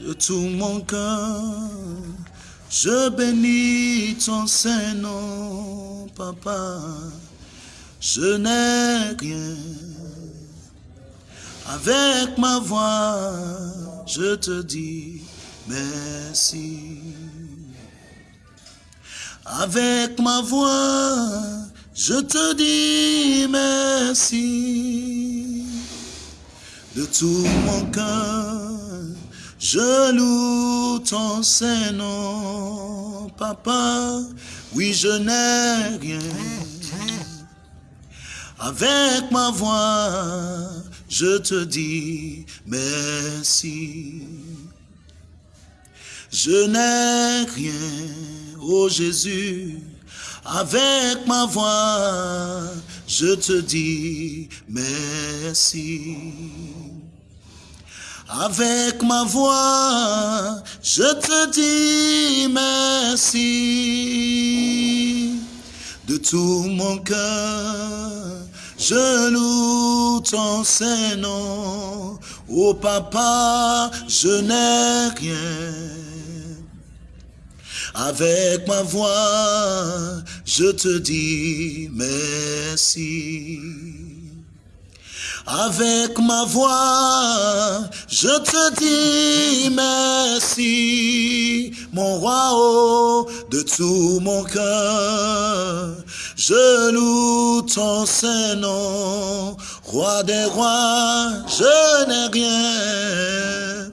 de tout mon cœur. Je bénis ton Saint-Nom, Papa. Je n'ai rien. Avec ma voix, je te dis merci. Avec ma voix, je te dis merci. De tout mon cœur, je loue ton Saint-Nom, Papa. Oui, je n'ai rien. Avec ma voix, je te dis merci. Je n'ai rien, oh Jésus, avec ma voix, je te dis merci. Avec ma voix, je te dis merci. De tout mon cœur, je loue ton Saint-Nom. Oh papa, je n'ai rien. Avec ma voix, je te dis merci. Avec ma voix, je te dis merci, mon roi, oh, de tout mon cœur. Je loue ton Saint-Nom, roi des rois, je n'ai rien.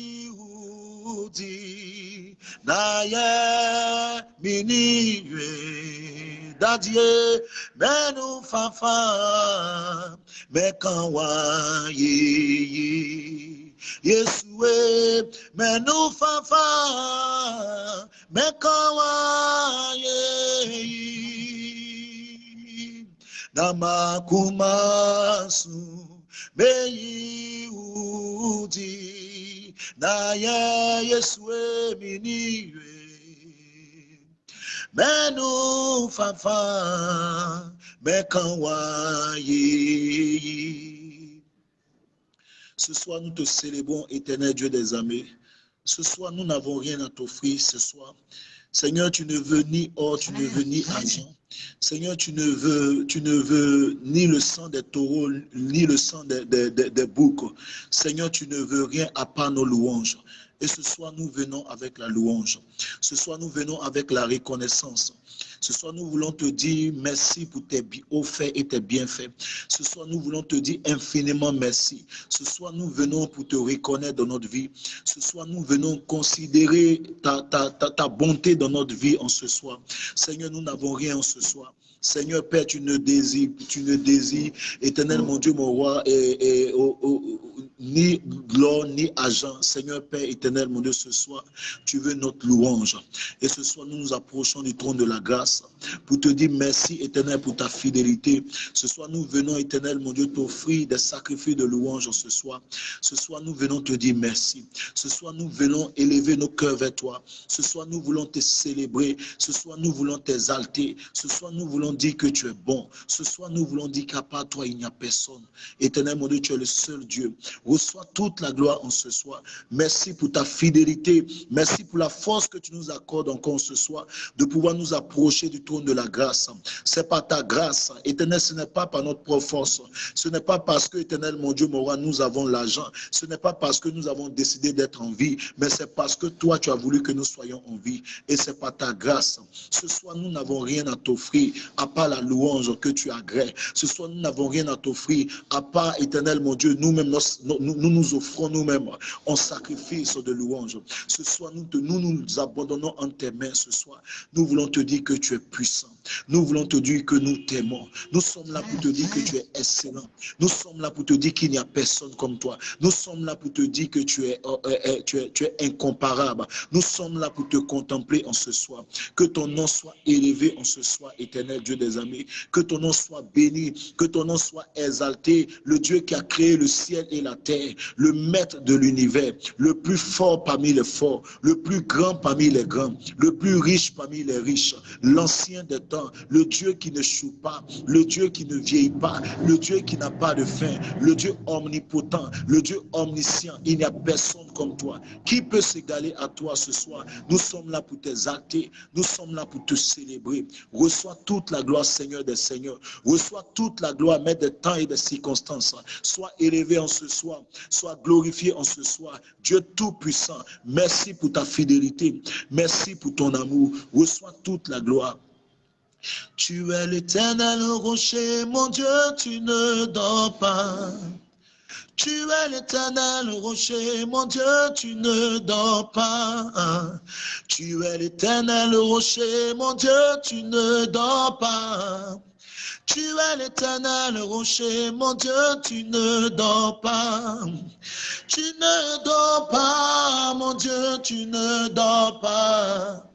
nous fafa, mais namakumasu, mais udi, naye miniwe, dadie, mais nous fafa, mais kawaii. Yesue, mais nous fafa, mais kawaii. Namakumasu, meyi udi, Ce soir, nous te célébrons, éternel Dieu des armées. Ce soir, nous n'avons rien à t'offrir ce soir. Seigneur, tu ne veux ni or, tu ne veux ni argent. Seigneur, tu ne veux, ni le sang des taureaux, ni le sang des, des boucs. Seigneur, tu ne veux rien à part nos louanges. Et ce soir, nous venons avec la louange. Ce soir, nous venons avec la reconnaissance. Ce soir, nous voulons te dire merci pour tes faits et tes bienfaits. Ce soir, nous voulons te dire infiniment merci. Ce soir, nous venons pour te reconnaître dans notre vie. Ce soir, nous venons considérer ta, ta bonté dans notre vie en ce soir. Seigneur, nous n'avons rien en ce soir. Seigneur Père, tu ne désires, tu ne désires, éternel mon Dieu, mon roi, et, ni gloire, ni argent. Seigneur Père éternel, mon Dieu, ce soir, tu veux notre louange. Et ce soir, nous nous approchons du trône de la grâce pour te dire merci éternel pour ta fidélité. Ce soir, nous venons éternel, mon Dieu, t'offrir des sacrifices de louange ce soir. Ce soir, nous venons te dire merci. Ce soir, nous venons élever nos cœurs vers toi. Ce soir, nous voulons te célébrer. Ce soir, nous voulons t'exalter. Ce soir, nous voulons dire que tu es bon. Ce soir, nous voulons dire qu'à part toi, il n'y a personne. Éternel, mon Dieu, tu es le seul Dieu. Reçois toute la gloire en ce soir. Merci pour ta fidélité. Merci pour la force que tu nous accordes encore ce soir de pouvoir nous approcher du trône de la grâce. C'est par ta grâce. Éternel, ce n'est pas par notre propre force. Ce n'est pas parce que, éternel, mon Dieu, mon roi, nous avons l'argent. Ce n'est pas parce que nous avons décidé d'être en vie, mais c'est parce que toi, tu as voulu que nous soyons en vie. Et c'est par ta grâce. Ce soir, nous n'avons rien à t'offrir à part la louange que tu agrées. Ce soir, nous n'avons rien à t'offrir à part, éternel, mon Dieu, nous-mêmes, nous, nous nous offrons nous-mêmes en sacrifice de louange. Ce soir, nous, te, nous nous abandonnons en tes mains ce soir. Nous voulons te dire que tu es puissant. Nous voulons te dire que nous t'aimons. Nous sommes là pour te dire que tu es excellent. Nous sommes là pour te dire qu'il n'y a personne comme toi. Nous sommes là pour te dire que tu es, euh, euh, euh, tu es, tu es incomparable. Nous sommes là pour te contempler en ce soir. Que ton nom soit élevé en ce soir, éternel Dieu des amis. Que ton nom soit béni. Que ton nom soit exalté. Le Dieu qui a créé le ciel et la terre. Le maître de l'univers. Le plus fort parmi les forts. Le plus grand parmi les grands. Le plus riche parmi les riches. L'ancien des Le Dieu qui ne choue pas. Le Dieu qui ne vieillit pas. Le Dieu qui n'a pas de fin. Le Dieu omnipotent. Le Dieu omniscient. Il n'y a personne comme toi. Qui peut s'égaler à toi ce soir? Nous sommes là pour t'exalter. Nous sommes là pour te célébrer. Reçois toute la gloire, Seigneur des Seigneurs. Reçois toute la gloire, Maître des temps et des circonstances. Sois élevé en ce soir. Sois glorifié en ce soir. Dieu Tout-Puissant, merci pour ta fidélité. Merci pour ton amour. Reçois toute la gloire. Tu es l'éternel rocher, mon Dieu, tu ne dors pas. Tu es l'éternel rocher, mon Dieu, tu ne dors pas. Tu es l'éternel rocher, mon Dieu, tu ne dors pas. Tu es l'éternel rocher, mon Dieu, tu ne dors pas. Tu ne dors pas, mon Dieu, tu ne dors pas.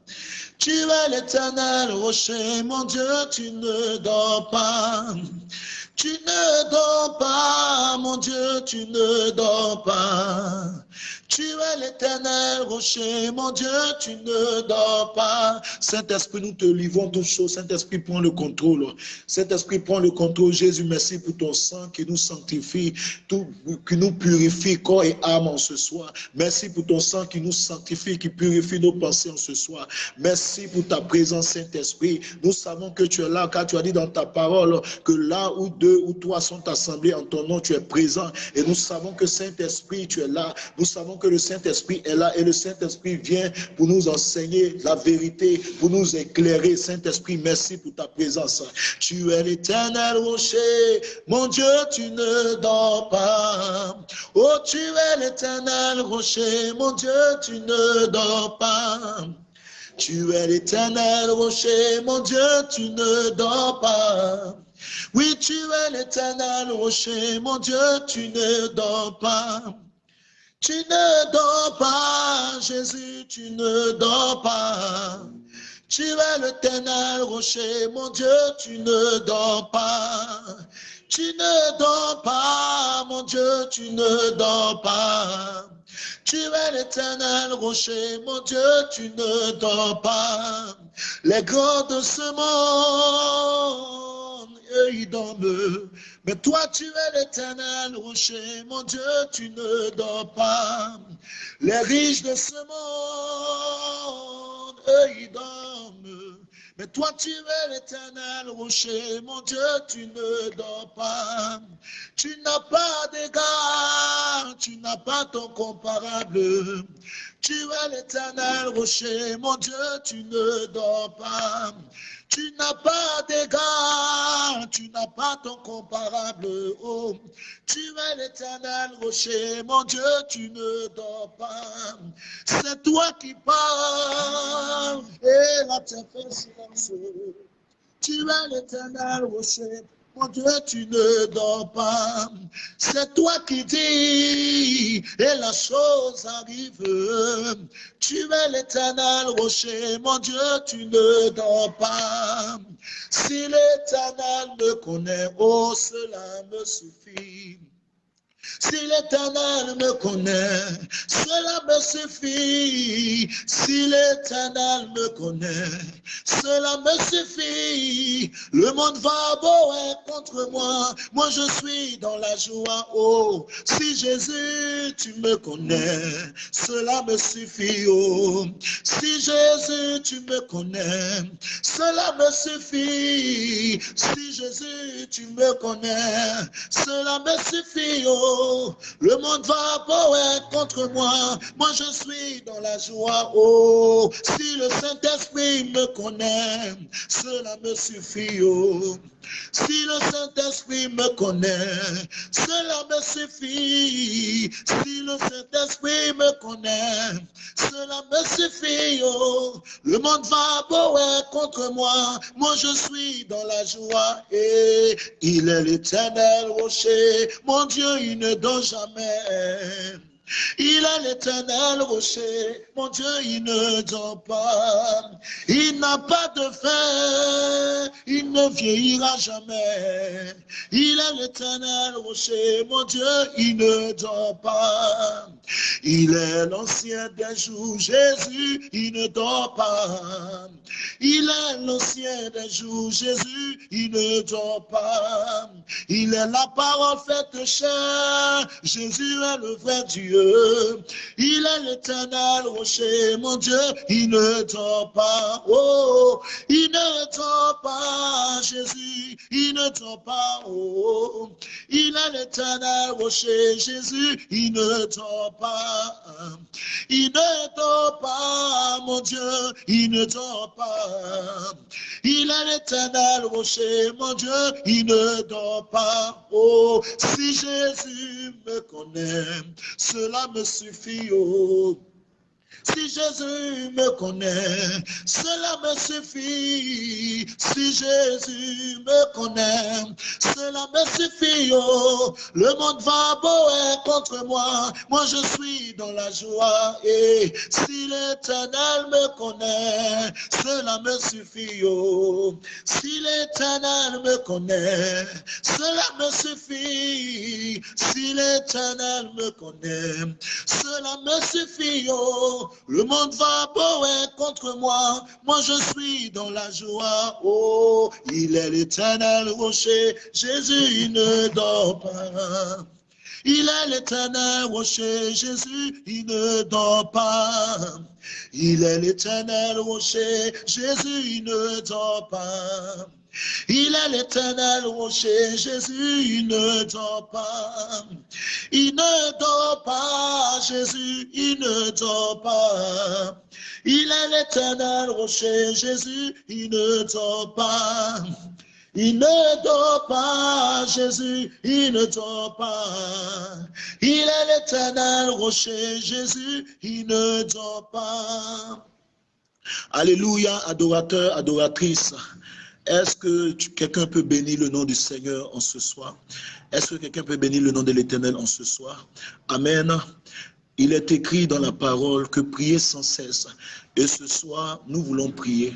Tu es l'éternel rocher, mon Dieu, tu ne dors pas. Tu ne dors pas, mon Dieu, tu ne dors pas. Tu es l'éternel rocher, mon Dieu, tu ne dors pas. Saint-Esprit, nous te livrons toutes choses. Saint-Esprit, prends le contrôle. Saint-Esprit, prends le contrôle. Jésus, merci pour ton sang qui nous sanctifie, qui nous purifie corps et âme en ce soir. Merci pour ton sang qui nous sanctifie, qui purifie nos pensées en ce soir. Merci pour ta présence, Saint-Esprit. Nous savons que tu es là, car tu as dit dans ta parole que là où deux ou trois sont assemblés en ton nom, tu es présent. Et nous savons que Saint-Esprit, tu es là. Nous savons que le Saint-Esprit est là et le Saint-Esprit vient pour nous enseigner la vérité, pour nous éclairer. Saint-Esprit, merci pour ta présence. Tu es l'éternel rocher. Mon Dieu, tu ne dors pas. Oh, tu es l'éternel rocher. Mon Dieu, tu ne dors pas. Tu es l'éternel rocher, mon Dieu, tu ne dors pas. Oui, tu es l'éternel rocher, mon Dieu, tu ne dors pas. Tu ne dors pas, Jésus, tu ne dors pas. Tu es l'éternel rocher, mon Dieu, tu ne dors pas. Tu ne dors pas, mon Dieu, tu ne dors pas. Tu es l'éternel rocher, mon Dieu, tu ne dors pas. Les grands de ce monde, ils dorment. Mais toi, tu es l'éternel rocher, mon Dieu, tu ne dors pas. Les riches de ce monde, eux, ils dorment. Mais toi, tu es l'éternel rocher, mon Dieu, tu ne dors pas. Tu n'as pas d'égard, tu n'as pas ton comparable. Tu es l'éternel rocher, mon Dieu, tu ne dors pas. Tu n'as pas d'égard, tu n'as pas ton comparable. Oh, tu es l'éternel rocher, mon Dieu, tu ne dors pas. C'est toi qui parles et la terre fait silence. Tu es l'éternel rocher, mon Dieu, tu ne dors pas. C'est toi qui dis et la chose arrive. Tu es l'éternel rocher, mon Dieu, tu ne dors pas. Si l'éternel me connaît, oh, cela me suffit. Si l'éternel me connaît, cela me suffit. Si l'éternel me connaît, cela me suffit. Le monde va beau contre moi. Moi, je suis dans la joie. Oh, si Jésus, tu me connais, cela me suffit. Oh, si Jésus, tu me connais, cela me suffit. Si Jésus, tu me connais, cela me suffit. Oh, le monde va beau contre moi. Moi, je suis dans la joie. Oh, si le Saint-Esprit me connaît, cela me suffit. Oh. Si le Saint-Esprit me connaît, cela me suffit. Si le Saint-Esprit me connaît, cela me suffit. Oh. Le monde va beau contre moi. Moi, je suis dans la joie. Et il est l'éternel rocher. Mon Dieu, il ne dort jamais. Il est l'éternel rocher, mon Dieu, il ne dort pas. Il n'a pas de faim, il ne vieillira jamais. Il est l'éternel rocher, mon Dieu, il ne dort pas. Il est l'ancien des jours, Jésus, il ne dort pas. Il est l'ancien des jours, Jésus, il ne dort pas. Il est la parole faite chair, Jésus est le vrai Dieu. Il est l'éternel rocher, mon Dieu, il ne dort pas. Oh, il ne dort pas, Jésus, il ne dort pas. Oh, il est l'éternel rocher, Jésus, il ne dort pas. Il ne dort pas, mon Dieu, il ne dort pas. Il est l'éternel rocher, mon Dieu, il ne dort pas. Oh, si Jésus me connaît, cela me suffit. Oh. Si Jésus me connaît, cela me suffit. Si Jésus me connaît, cela me suffit. Oh, le monde va beau contre moi. Moi, je suis dans la joie. Et si l'éternel me connaît, cela me suffit. Oh, si l'éternel me connaît, cela me suffit. Si l'éternel me connaît, cela me suffit. Oh, le monde va beau contre moi, moi je suis dans la joie. Oh, il est l'éternel rocher, Jésus il ne dort pas. Il est l'éternel rocher, Jésus, il ne dort pas. Il est l'éternel rocher, Jésus, il ne dort pas. Il est l'éternel rocher, Jésus, il ne dort pas. Il ne dort pas, Jésus, il ne dort pas. Il est l'éternel rocher, Jésus, il ne dort pas. Il ne dort pas, Jésus, il ne dort pas. Il est l'éternel rocher, Jésus, il ne dort pas. Alléluia, adorateur, adoratrice. Est-ce que quelqu'un peut bénir le nom du Seigneur en ce soir? Est-ce que quelqu'un peut bénir le nom de l'Éternel en ce soir? Amen. Il est écrit dans la parole que prier sans cesse. Et ce soir, nous voulons prier.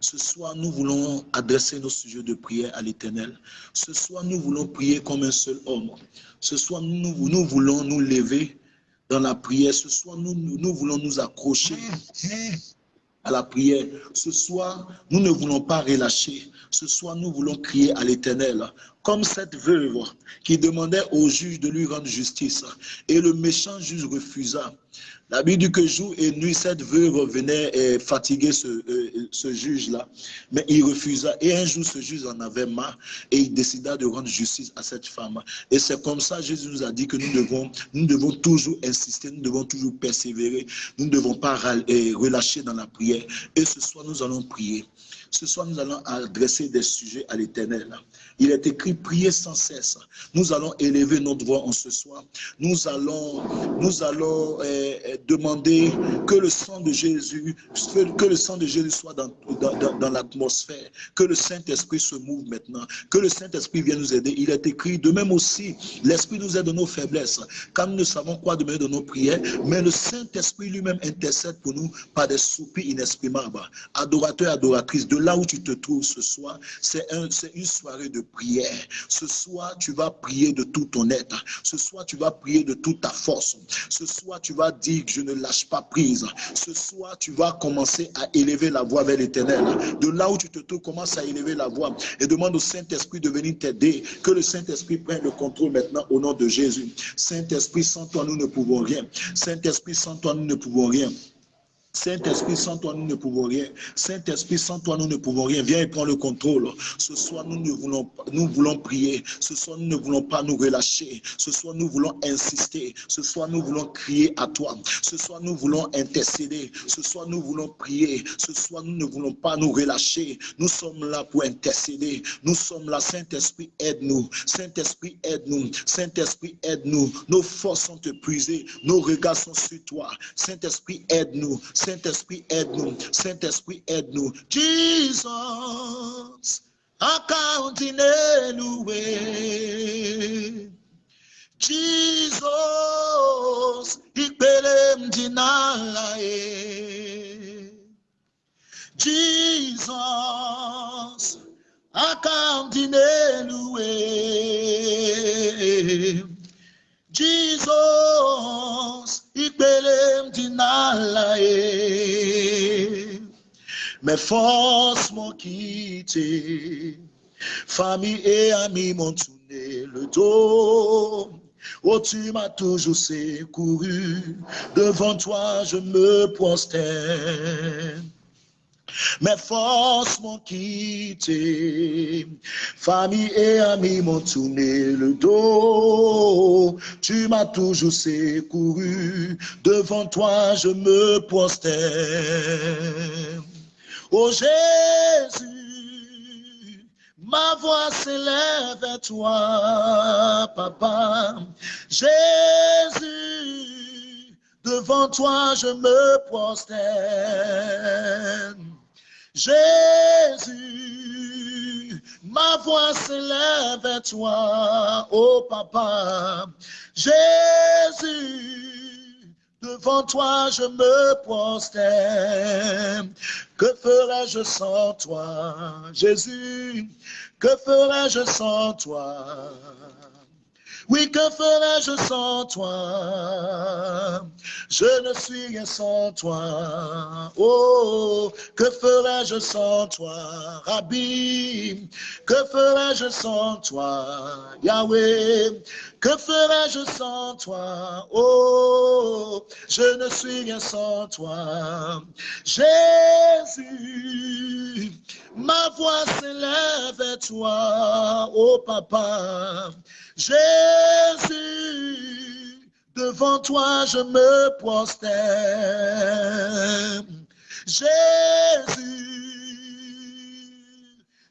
Ce soir, nous voulons adresser nos sujets de prière à l'Éternel. Ce soir, nous voulons prier comme un seul homme. Ce soir, nous, voulons nous lever dans la prière. Ce soir, nous, nous voulons nous accrocher à la prière. Ce soir, nous ne voulons pas relâcher. Ce soir, nous voulons crier à l'Éternel, comme cette veuve qui demandait au juge de lui rendre justice. Et le méchant juge refusa. La Bible dit que jour et nuit, cette veuve venait fatiguer ce, euh, ce juge-là, mais il refusa. Et un jour, ce juge en avait marre et il décida de rendre justice à cette femme. Et c'est comme ça, Jésus nous a dit que nous devons, nous devons toujours insister, nous devons toujours persévérer, nous ne devons pas relâcher dans la prière. Et ce soir, nous allons prier. Ce soir, nous allons adresser des sujets à l'éternel. Il est écrit, prier sans cesse. Nous allons élever notre voix en ce soir. Nous allons, nous allons euh, euh, demander que le sang de Jésus, que le sang de Jésus soit dans, l'atmosphère, que le Saint-Esprit se mouve maintenant, que le Saint-Esprit vienne nous aider. Il est écrit, de même aussi, l'Esprit nous aide de nos faiblesses, car nous ne savons quoi demander de nos prières, mais le Saint-Esprit lui-même intercède pour nous par des soupirs inexprimables. Adorateur, adoratrice, de là où tu te trouves ce soir, c'est un, une soirée de prière. Ce soir, tu vas prier de tout ton être. Ce soir, tu vas prier de toute ta force. Ce soir, tu vas dire que je ne lâche pas prise. Ce soir, tu vas commencer à élever la voix vers l'éternel. De là où tu te trouves, commence à élever la voix et demande au Saint-Esprit de venir t'aider. Que le Saint-Esprit prenne le contrôle maintenant au nom de Jésus. Saint-Esprit, sans toi, nous ne pouvons rien. Saint-Esprit, sans toi, nous ne pouvons rien. Saint-Esprit, sans toi, nous ne pouvons rien. Saint-Esprit, sans toi, nous ne pouvons rien. Viens et prends le contrôle. Ce soir, nous ne voulons pas, nous voulons prier. Ce soir, nous ne voulons pas nous relâcher. Ce soir, nous voulons insister. Ce soir, nous voulons crier à toi. Ce soir, nous voulons intercéder. Ce soir, nous voulons prier. Ce soir, nous ne voulons pas nous relâcher. Nous sommes là pour intercéder. Nous sommes là. Saint-Esprit, aide-nous. Saint-Esprit, aide-nous. Saint-Esprit, aide-nous. Nos forces sont épuisées. Nos regards sont sur toi. Saint-Esprit, aide-nous. Saint Esprit, aide-nous. Saint Esprit, aide-nous. Jesus, encore dîner loué. Jesus, ikpelem dinalae. Jesus, akam dinelue. Jesus, Mes forces m'ont quitté, famille et amis m'ont tourné le dos. Oh, tu m'as toujours secouru, devant toi je me prosterne. Mes forces m'ont quitté, famille et amis m'ont tourné le dos. Tu m'as toujours secouru, devant toi je me prosterne. Oh Jésus, ma voix s'élève vers toi, papa. Jésus, devant toi je me prosterne. Jésus, ma voix s'élève vers toi, oh papa. Jésus, devant toi je me prosterne. Que ferais-je sans toi, Jésus? Que ferais-je sans toi? Oui, que ferais-je sans toi? Je ne suis rien sans toi. Oh, que ferais-je sans toi? Rabbi, que ferais-je sans toi? Yahweh, que ferais-je sans toi? Oh, je ne suis rien sans toi. Jésus, ma voix s'élève vers toi, oh papa. Jésus, devant toi je me prosterne. Jésus,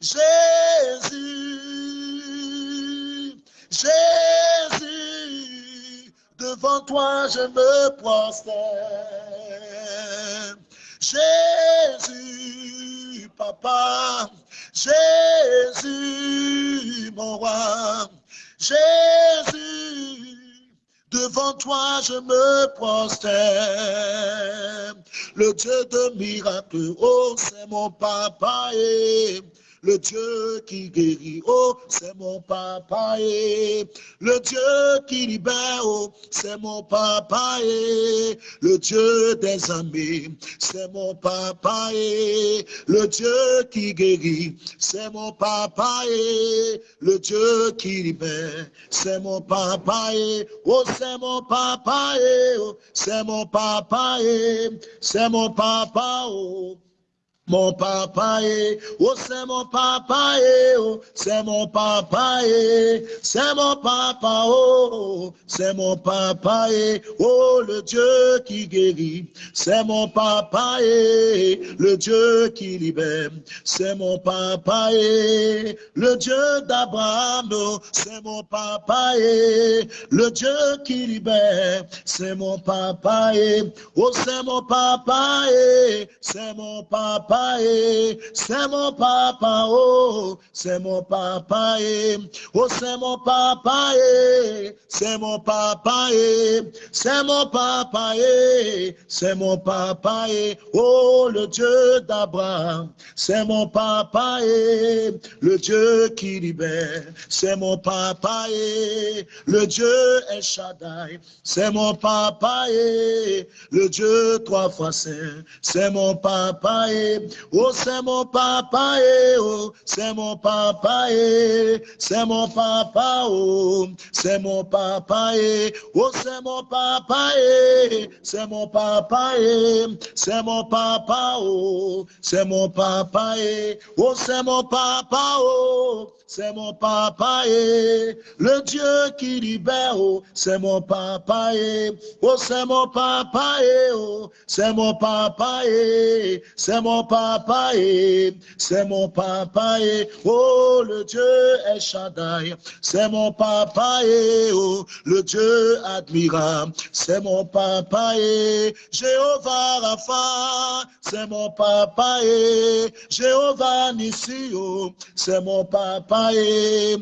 Jésus, Jésus, devant toi je me prosterne. Jésus, papa, Jésus, mon roi, Jésus, devant toi je me prosterne. Le Dieu de miracles, oh, c'est mon papa et le Dieu qui guérit, oh, c'est mon papa le Dieu qui libère, oh, c'est mon papa le Dieu des amis, c'est mon papa le Dieu qui guérit, c'est mon papa le Dieu qui libère, c'est mon papa et oh, c'est mon papa oh, c'est mon papa c'est mon papa, oh. Mon papa est, oh c'est mon papa est, oh c'est mon papa est, c'est mon papa, oh c'est mon papa est, oh le Dieu qui guérit, c'est mon papa est, le Dieu qui libère, c'est mon papa est, le Dieu d'Abraham, oh, c'est mon papa est, le Dieu qui libère, c'est mon papa est, oh c'est mon papa est, c'est mon papa c'est mon papa, oh, c'est mon papa, oh, c'est mon papa, c'est mon papa, c'est mon papa, c'est mon papa, oh, le Dieu d'Abraham, c'est mon papa, le Dieu qui libère, c'est mon papa, le Dieu est Shaddai, c'est mon papa, le Dieu trois fois saint, c'est mon papa, Oh, c'est mon papa, eh, oh, c'est mon papa, eh, c'est mon papa, oh, c'est mon papa, eh, oh, c'est mon papa, eh, c'est mon papa, eh, c'est mon papa, oh, c'est mon papa, eh, oh, c'est mon papa, oh, c'est mon papa, eh, le Dieu qui libère, oh, c'est mon papa, eh, oh, c'est mon papa, eh, oh, c'est mon papa, eh, c'est mon papa, papa c'est mon papa oh le Dieu est Shaddai, c'est mon papa oh le Dieu admirable, c'est mon papa et Jéhovah Rapha, c'est mon papa et Jéhovah Nissi, oh, c'est mon papa et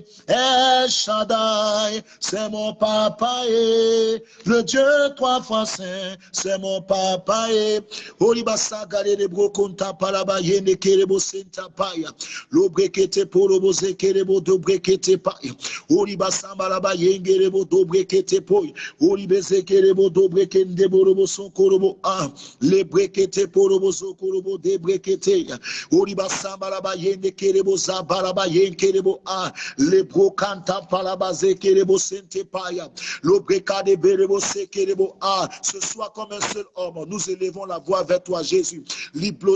Shaddai, c'est mon papa et le Dieu trois fois saint, c'est mon papa et Olibasa gale de brokonta palaba yende kerebo senta paya, lo brekete porobo ze kerebo do brekete paya, Olibasa balaba yenge rebo do brekete poy, Olibese kerebo do brekende borobo son korobo a, le brekete porobo so korobo de brekete ya, Olibasa balaba yende kerebo za balaba yende kerebo a, le brokanta palaba ze kerebo sente paya, lo brekade berebo se kerebo a, ce soit comme un seul homme, nous élevons la voix vers toi, Jésus. Liblo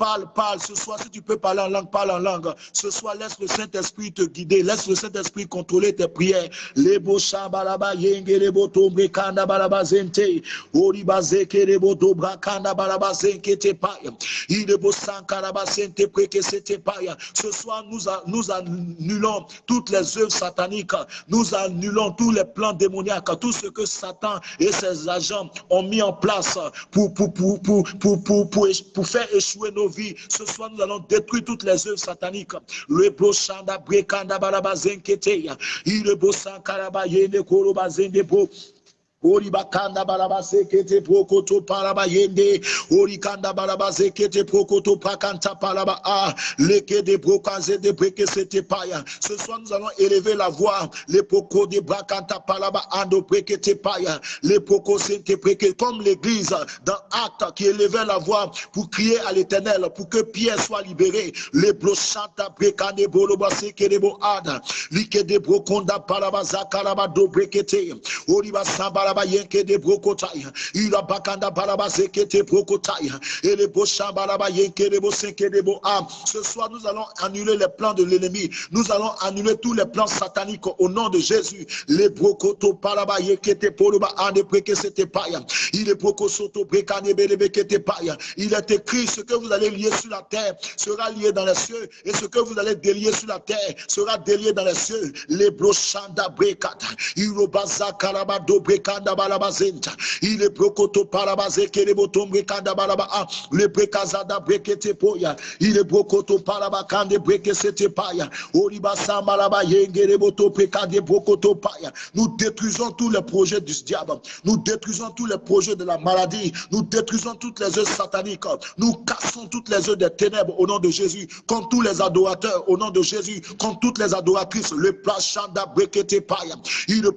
Parle, parle. Ce soir, si tu peux parler en langue, parle en langue. Ce soir, laisse le Saint-Esprit te guider. Laisse le Saint-Esprit contrôler tes prières. Yenge kanda zente. Te. Ce soir, nous, annulons toutes les œuvres sataniques. Nous annulons tous les plans démoniaques. Tout ce que Satan et ses agents ont mis en place pour faire échouer nos vie. Ce soir, nous allons détruire toutes les œuvres sataniques. Le brochanda brekanda baraba zenketeya. Il bosan karaba yene koroba zende Ori bakanda baraba sekete prokoto paraba yende. Ori kanda baraba sekete prokoto pakanta paraba a. Leke de brokaze de breke sete paya. Ce soir nous allons élever la voix. Les poko de brakanta paraba ando breke te paya. Les poko sente breke comme l'église dans acte qui élevait la voix pour crier à l'éternel pour que Pierre soit libéré. Les brochanta brekande boloba seke de bo ada. Like de brokonda paraba zakaraba do brekete. Ori basamba de brokotaya. Brokotaya. Et les de. Ce soir, nous allons annuler les plans de l'ennemi. Nous allons annuler tous les plans sataniques au nom de Jésus. Les brokoto balaba yekete poloba ande preke sete paya. Il est brokosoto brekane belebekete paya. Il est écrit ce que vous allez lier sur la terre sera lié dans les cieux et ce que vous allez délier sur la terre sera délié dans les cieux. Les brochanda brekata. Irobaza karabado brekanda balabazenta. Il est brokoto parabaze kerebotombre kanda balaba. Le brekazada brekete poya. Il est brokoto parabakande brekesete paya. Oriba sambalaba yengereboto prekade brokoto paya. Nous détruisons tous les projets du diable. Nous détruisons tous les projets de la maladie. Nous détruisons toutes les œuvres sataniques. Nous cassons toutes les œuvres des ténèbres au nom de Jésus. Comme tous les adorateurs au nom de Jésus. Comme toutes les adoratrices. Le plachanda brekete paya. Il est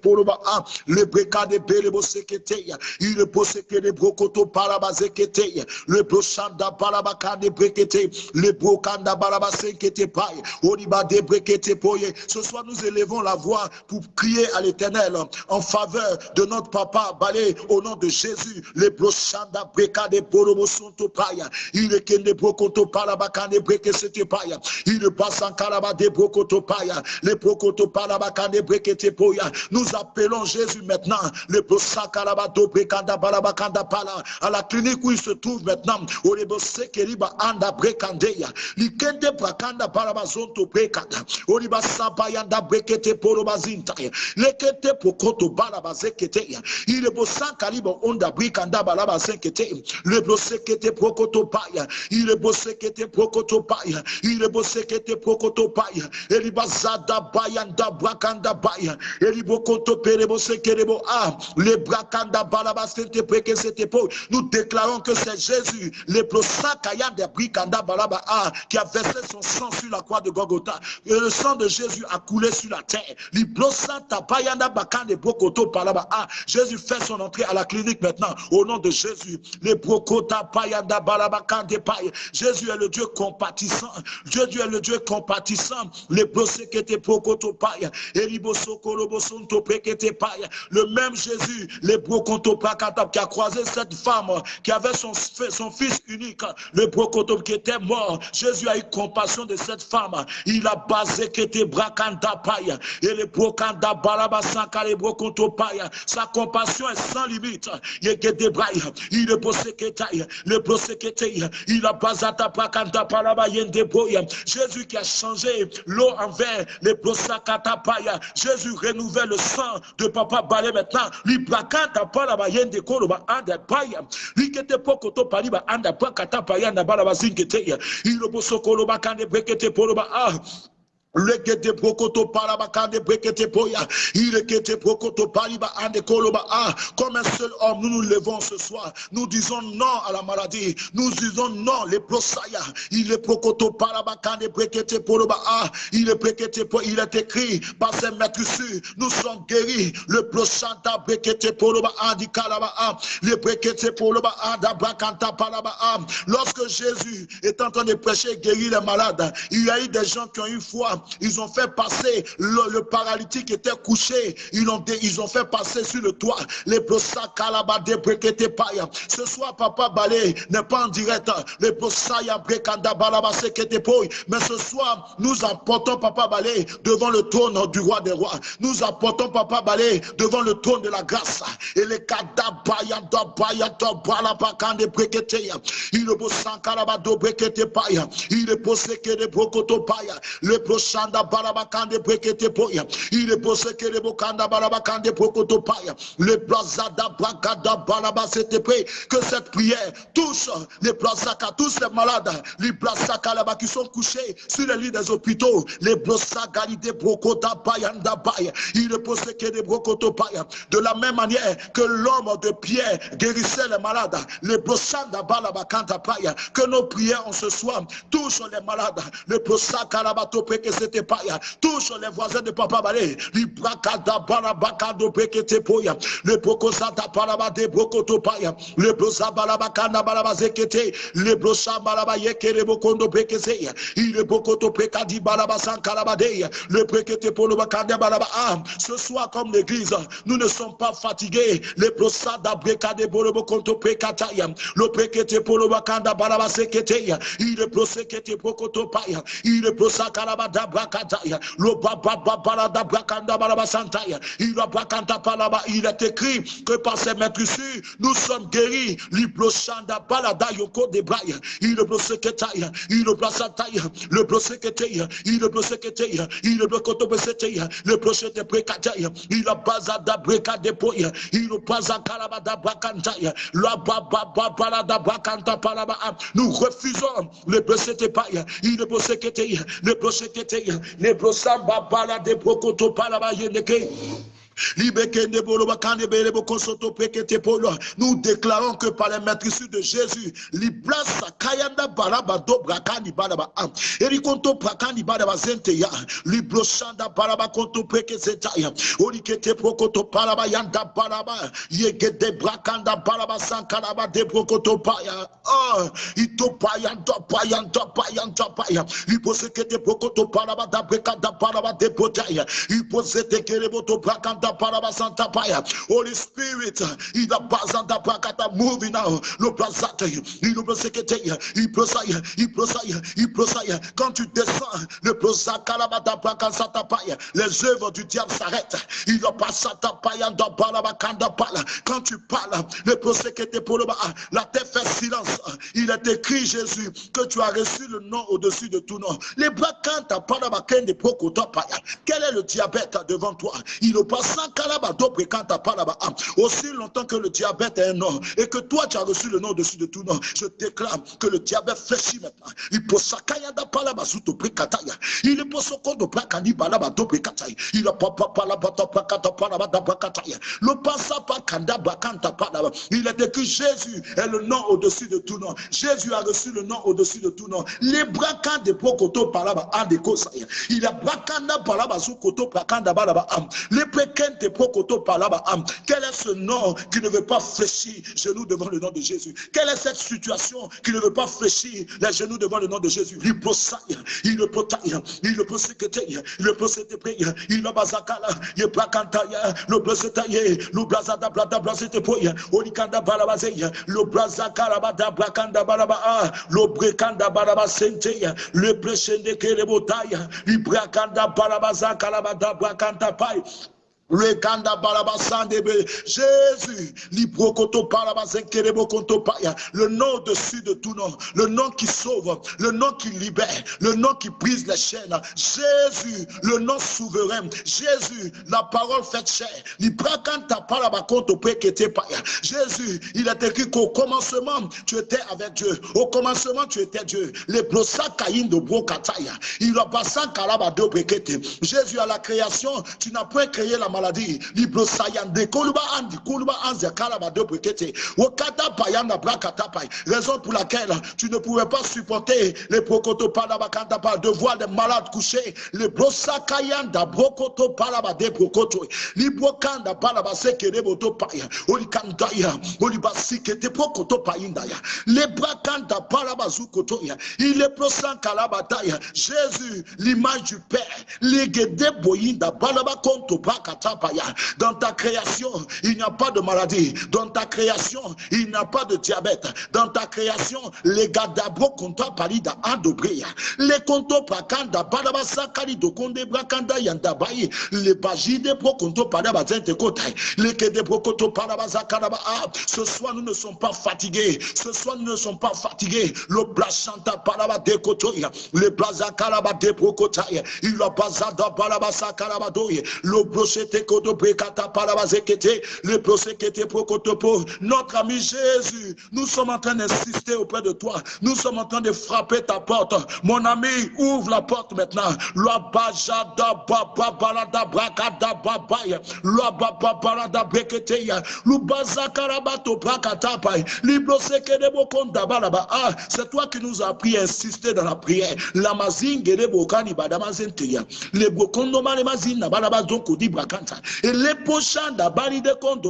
pour brekete poroba le breka de berebo seketeya, il poseke de brokoto paraba zeketeya, le brochanda parabaka de brekete, le brokanda baraba sekete paye, oniba de brekete poye. Ce soir, nous élevons la voix pour crier à l'éternel en faveur de notre papa Balé au nom de Jésus. Le brochanda breka de borobo sonto paya, il kende brokoto parabaka de breke sete paya, il passe en karaba de brokoto paya, le brokoto parabaka de brekete poya. Nous Jésus maintenant, le à la clinique où il se trouve maintenant, au Keriba Anda Brekandeya, Likende Brakanda Parabazonto Brekada, Oriba Sabayanda Brekete Porobazinta, Lekete Pokoto Balabazeketeya, il est Bossan Kaliba Onda Brikanda Balabazekete, le Bosekete Prokoto Paya, il est Bosekete Prokoto Paya, il est Bosekete Prokoto Paya, Elibazada Bayanda Brakanda Baya, Elibokoto Perebo Sekerebo A, le Brakanda Preke Nous déclarons que c'est Jésus, le Prosakaya de Brikanda Balaba A, qui a versé son sang sur la croix de Gogota. Et le sang de Jésus a coulé sur la terre. Librosanta Bayanda Bakande Brokoto Palaba A. Jésus fait son entrée à la clinique maintenant. Au nom de Jésus, les Brokota Payanda Balabakande Paye. Jésus est le Dieu compatissant. Jésus est le Dieu compatissant. Les Brosekete Brokoto Paye. Et Libosoko Robosonto Le même Jésus, les qui a croisé cette femme qui avait son, son fils unique, le brokoto qui était mort. Jésus a eu compassion de cette femme. Il a basé était brakanda paya. Et le brokanda baraba sankale brokoto paya. Sa compassion est sans limite. Il est il est boseketaï, le boseketaï, il a bazata brakanda palaba yende boya. Jésus qui a changé l'eau en vin, le brosakata paya. Jésus renouvelle le sang de papa balé maintenant. Lui brakanda palaba yende koloba anda paya. Lui qui était pokoto paliba anda brakata paya na balaba zinketeya. Il le bosokoloba kande brekete poloba ah. Lekete prokoto parabakande brekete poya. Il ekete prokoto pariba ande koloba. Ah, comme un seul homme, nous nous levons ce soir. Nous disons non à la maladie. Nous disons non les prosaya. Il est prokoto parabakande brekete poloba. Ah, il est brekete po. Il est écrit par ses maîtres Nous sommes guéris. Le prosanta brekete poloba andi kalaba. Ah, le brekete poloba brakanta paraba. Ah, lorsque Jésus est en train de prêcher guérir les malades, il y a eu des gens qui ont eu foi ils ont fait passer le, paralytique qui était couché. Ils ont, ils ont fait passer sur le toit. Les Ce soir, Papa Balé n'est pas en direct. Les Mais ce soir, nous apportons Papa Balé devant le trône du roi des rois. Nous apportons Papa Balé devant le trône de la grâce. Et les il est posé que les brokoto paya. Le shanda barabakande brekete poya. Il est posé que le bokanda barabakande prokoto paya. Le blazada brakada baraba c'était prêt. Que cette prière touche les blazaka, tous les malades, les blazaka là-bas qui sont couchés sur les lits des hôpitaux. Les blazaka de brokota bayanda baya. Il est posé que les brokoto paya. De la même manière que l'homme de pierre guérissait les malades. Les blazada barabakanda paya. Que nos prières en ce soir touchent les malades. Les blazaka là-bas c'était touche les voisins de Papa Balé, li brakada balabakado bekete poya, le bokosata palaba de brokoto paya, le brosa balabakanda balabazekete, le brosa balabayeke le bokondo bekeseya, il le bokoto pekadi balabasan kalabadeya, le brekete polo bakanda balaba. Ce soir, comme l'église, nous ne sommes pas fatigués, le brosa da brekade bolobo konto pekataya, le brekete polo bakanda balabaseketeya, il le brosekete bokoto paya, il le brosa brakataya, le baba balada brakanda balabasantaya, il brakanta palaba, il est écrit que par ses ici, nous sommes guéris, l'iblochanda balada yoko de braya, il le bloseketaya, il le blasataya, le bloseketaya, il le bloseketaya, il le blokotobesetaya, le blochete brekataya, il bazada breka de poya, il le baza kalabada brakantaya, la baba balada brakanta palaba, nous refusons le blosete paya, il le bloseketaya, le bloseketaya, le brosamba bala de prokoto palaba yendeke. Nous déclarons que par les maîtrises de Jésus, Kayanda Baraba Dobrakani Baraba Erikonto Prakani Baraba Zenteya, Libroshanda Baraba Konto Peke Zetaya, Orikete Prokoto Paraba Yanda Baraba, Yegede Brakanda Baraba Sankaraba de Prokoto Paya, Oh, Itopayanda Payanda Payanda Paya, Iposekete Prokoto Paraba da Brekanda Baraba de Potaya, Iposete Kereboto Brakanda Holy Spirit, il a bazanta pakata moving now. Le plazate, il le sekete, il prosaille, il prosaille, il prosaille. Quand tu descends, le prosakalabata pakasata paya, les œuvres du diable s'arrêtent. Il a passata paya dans balabakanda pala. Quand tu parles, le prosekete pour le bas, la terre fait silence. Il est écrit, Jésus, que tu as reçu le nom au-dessus de tout nom. Les brakanta palabakende prokota paya. Quel est le diabète devant toi? Il passe aussi longtemps que le diabète est un nom et que toi tu as reçu le nom dessus de tout nom, je déclare que le diabète fléchit maintenant. Il sakayada palaba suto prekataya. Il est pour son compte de prakani balaba do prekataya. Il a papa palaba to prakata palaba da prakataya. Le passa pa kanda bakanta palaba. Il est écrit Jésus est le nom au-dessus de tout nom. Jésus a reçu le nom au-dessus de tout nom. Les brakas de prokoto palaba an de kosaya. Il a brakanda palaba su koto prakanda balaba am. Les prekata Quel est ce nom qui ne veut pas fléchir genoux devant le nom de Jésus Quelle est cette situation qui ne veut pas fléchir les genoux devant le nom de Jésus Il peut il le peut il le peut il le peut il le bazakala, il le plakantaya, le blazetaye, le blazada blada blazete poya, olikanda balabazeya, le blazakara bada blakanda balaba, le brekanda balaba senteya, le bleshende kerebotaya, le brakanda balabazakala bada blakanta pai. Jésus. Le nom au-dessus de tout nom. Le nom qui sauve. Le nom qui libère. Le nom qui brise les chaînes. Jésus, le nom souverain. Jésus, la parole faite chair. Jésus, il est écrit qu'au commencement, tu étais avec Dieu. Au commencement, tu étais Dieu. Les de brokataya. Il a kalabado pekete. Jésus, à la création, tu n'as pas créé la maladie. Libro sayande koluba andi koluba anze kalaba de brekete. Wakata payanda brakata pay. Raison pour laquelle tu ne pouvais pas supporter les prokoto palaba kanta pa de voir des malades couchés. Les brosa kayanda brokoto palaba de brokoto libro kanda palaba sekere boto paya. Olikanda ya olibasi kete prokoto payinda ya les brakanda palaba zukoto ya il est prosan kalabata ya Jésus l'image du Père. Les gede boyinda palaba konto brakata dans ta création, il n'y a pas de maladie. Dans ta création, il n'y a pas de diabète. Dans ta création, les gadabro konta palida andobreya. Les konto prakanda balabasa kalido konde brakanda yandabayi. Les bajide pro konto palaba zente kotai. Les kede pro konto palabasa kalaba. Ah, ce soir, nous ne sommes pas fatigués. Ce soir, nous ne sommes pas fatigués. Le blachanta palaba de kotoya. Le blaza kalaba de pro kotai. Il a bazada balabasa kalaba doye. Le brochete notre ami Jésus, nous sommes en train d'insister auprès de toi. Nous sommes en train de frapper ta porte. Mon ami, ouvre la porte maintenant. Ah, c'est toi qui nous as appris à insister dans la prière. La mazingue de bokani badamazenteya. Le bokondo malemazina balabazonko di brakanta. Et les prochains d'abali de compte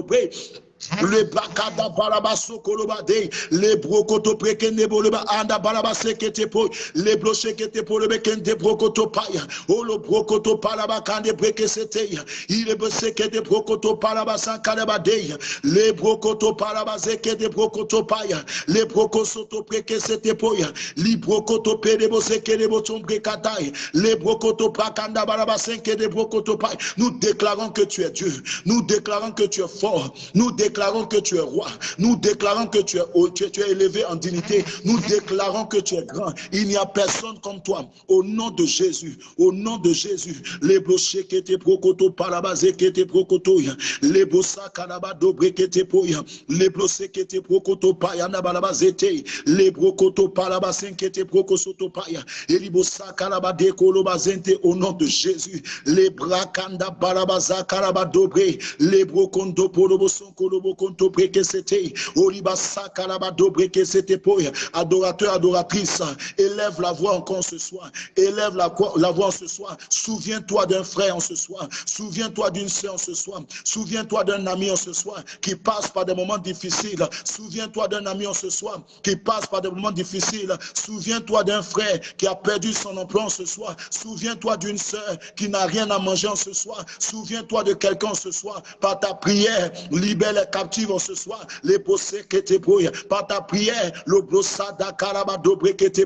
le bakada baraba sokolobade le brokoto prekende boleba anda baraba sekete po le broshekete po le bekende brokoto paya o le brokoto palaba kande brekesete il est sekete brokoto palaba sankaleba de le brokoto palaba sekete brokoto paya le brokosoto prekesete poya li brokoto pedebo sekete boton brekatai le brokoto prakanda baraba senkete brokoto paya. Nous déclarons que tu es Dieu nous déclarons que tu es fort nous déclarons déclarons que tu es roi. Nous déclarons que tu es, tu, tu es élevé en dignité. Nous déclarons que tu es grand. Il n'y a personne comme toi. Au nom de Jésus. Au nom de Jésus. Les blochés qui étaient prokoto parabazé qui étaient prokoto. Les bossa kanaba dobre qui étaient poya. Les blochés qui étaient prokoto payana balabazete. Les brokoto parabasin qui étaient prokosoto paya. Et les bossa kanaba dekolo bazente au nom de Jésus. Les brakanda balabaza karaba dobre. Les brokondo poloboson kolobo konto breke c'était oliba sakalaba do breke c'était adorateur adoratrice élève la voix encore ce soir. Élève la, la voix ce soir. Souviens-toi d'un frère en ce soir. Souviens-toi d'une sœur en ce soir. Souviens-toi d'un ami en ce soir qui passe par des moments difficiles. Souviens-toi d'un ami en ce soir qui passe par des moments difficiles. Souviens-toi d'un frère qui a perdu son emploi en ce soir. Souviens-toi d'une sœur qui n'a rien à manger en ce soir. Souviens-toi de quelqu'un ce soir. Par ta prière libère captive en ce soir, les possèdes que te par ta prière, le brossada dobre que te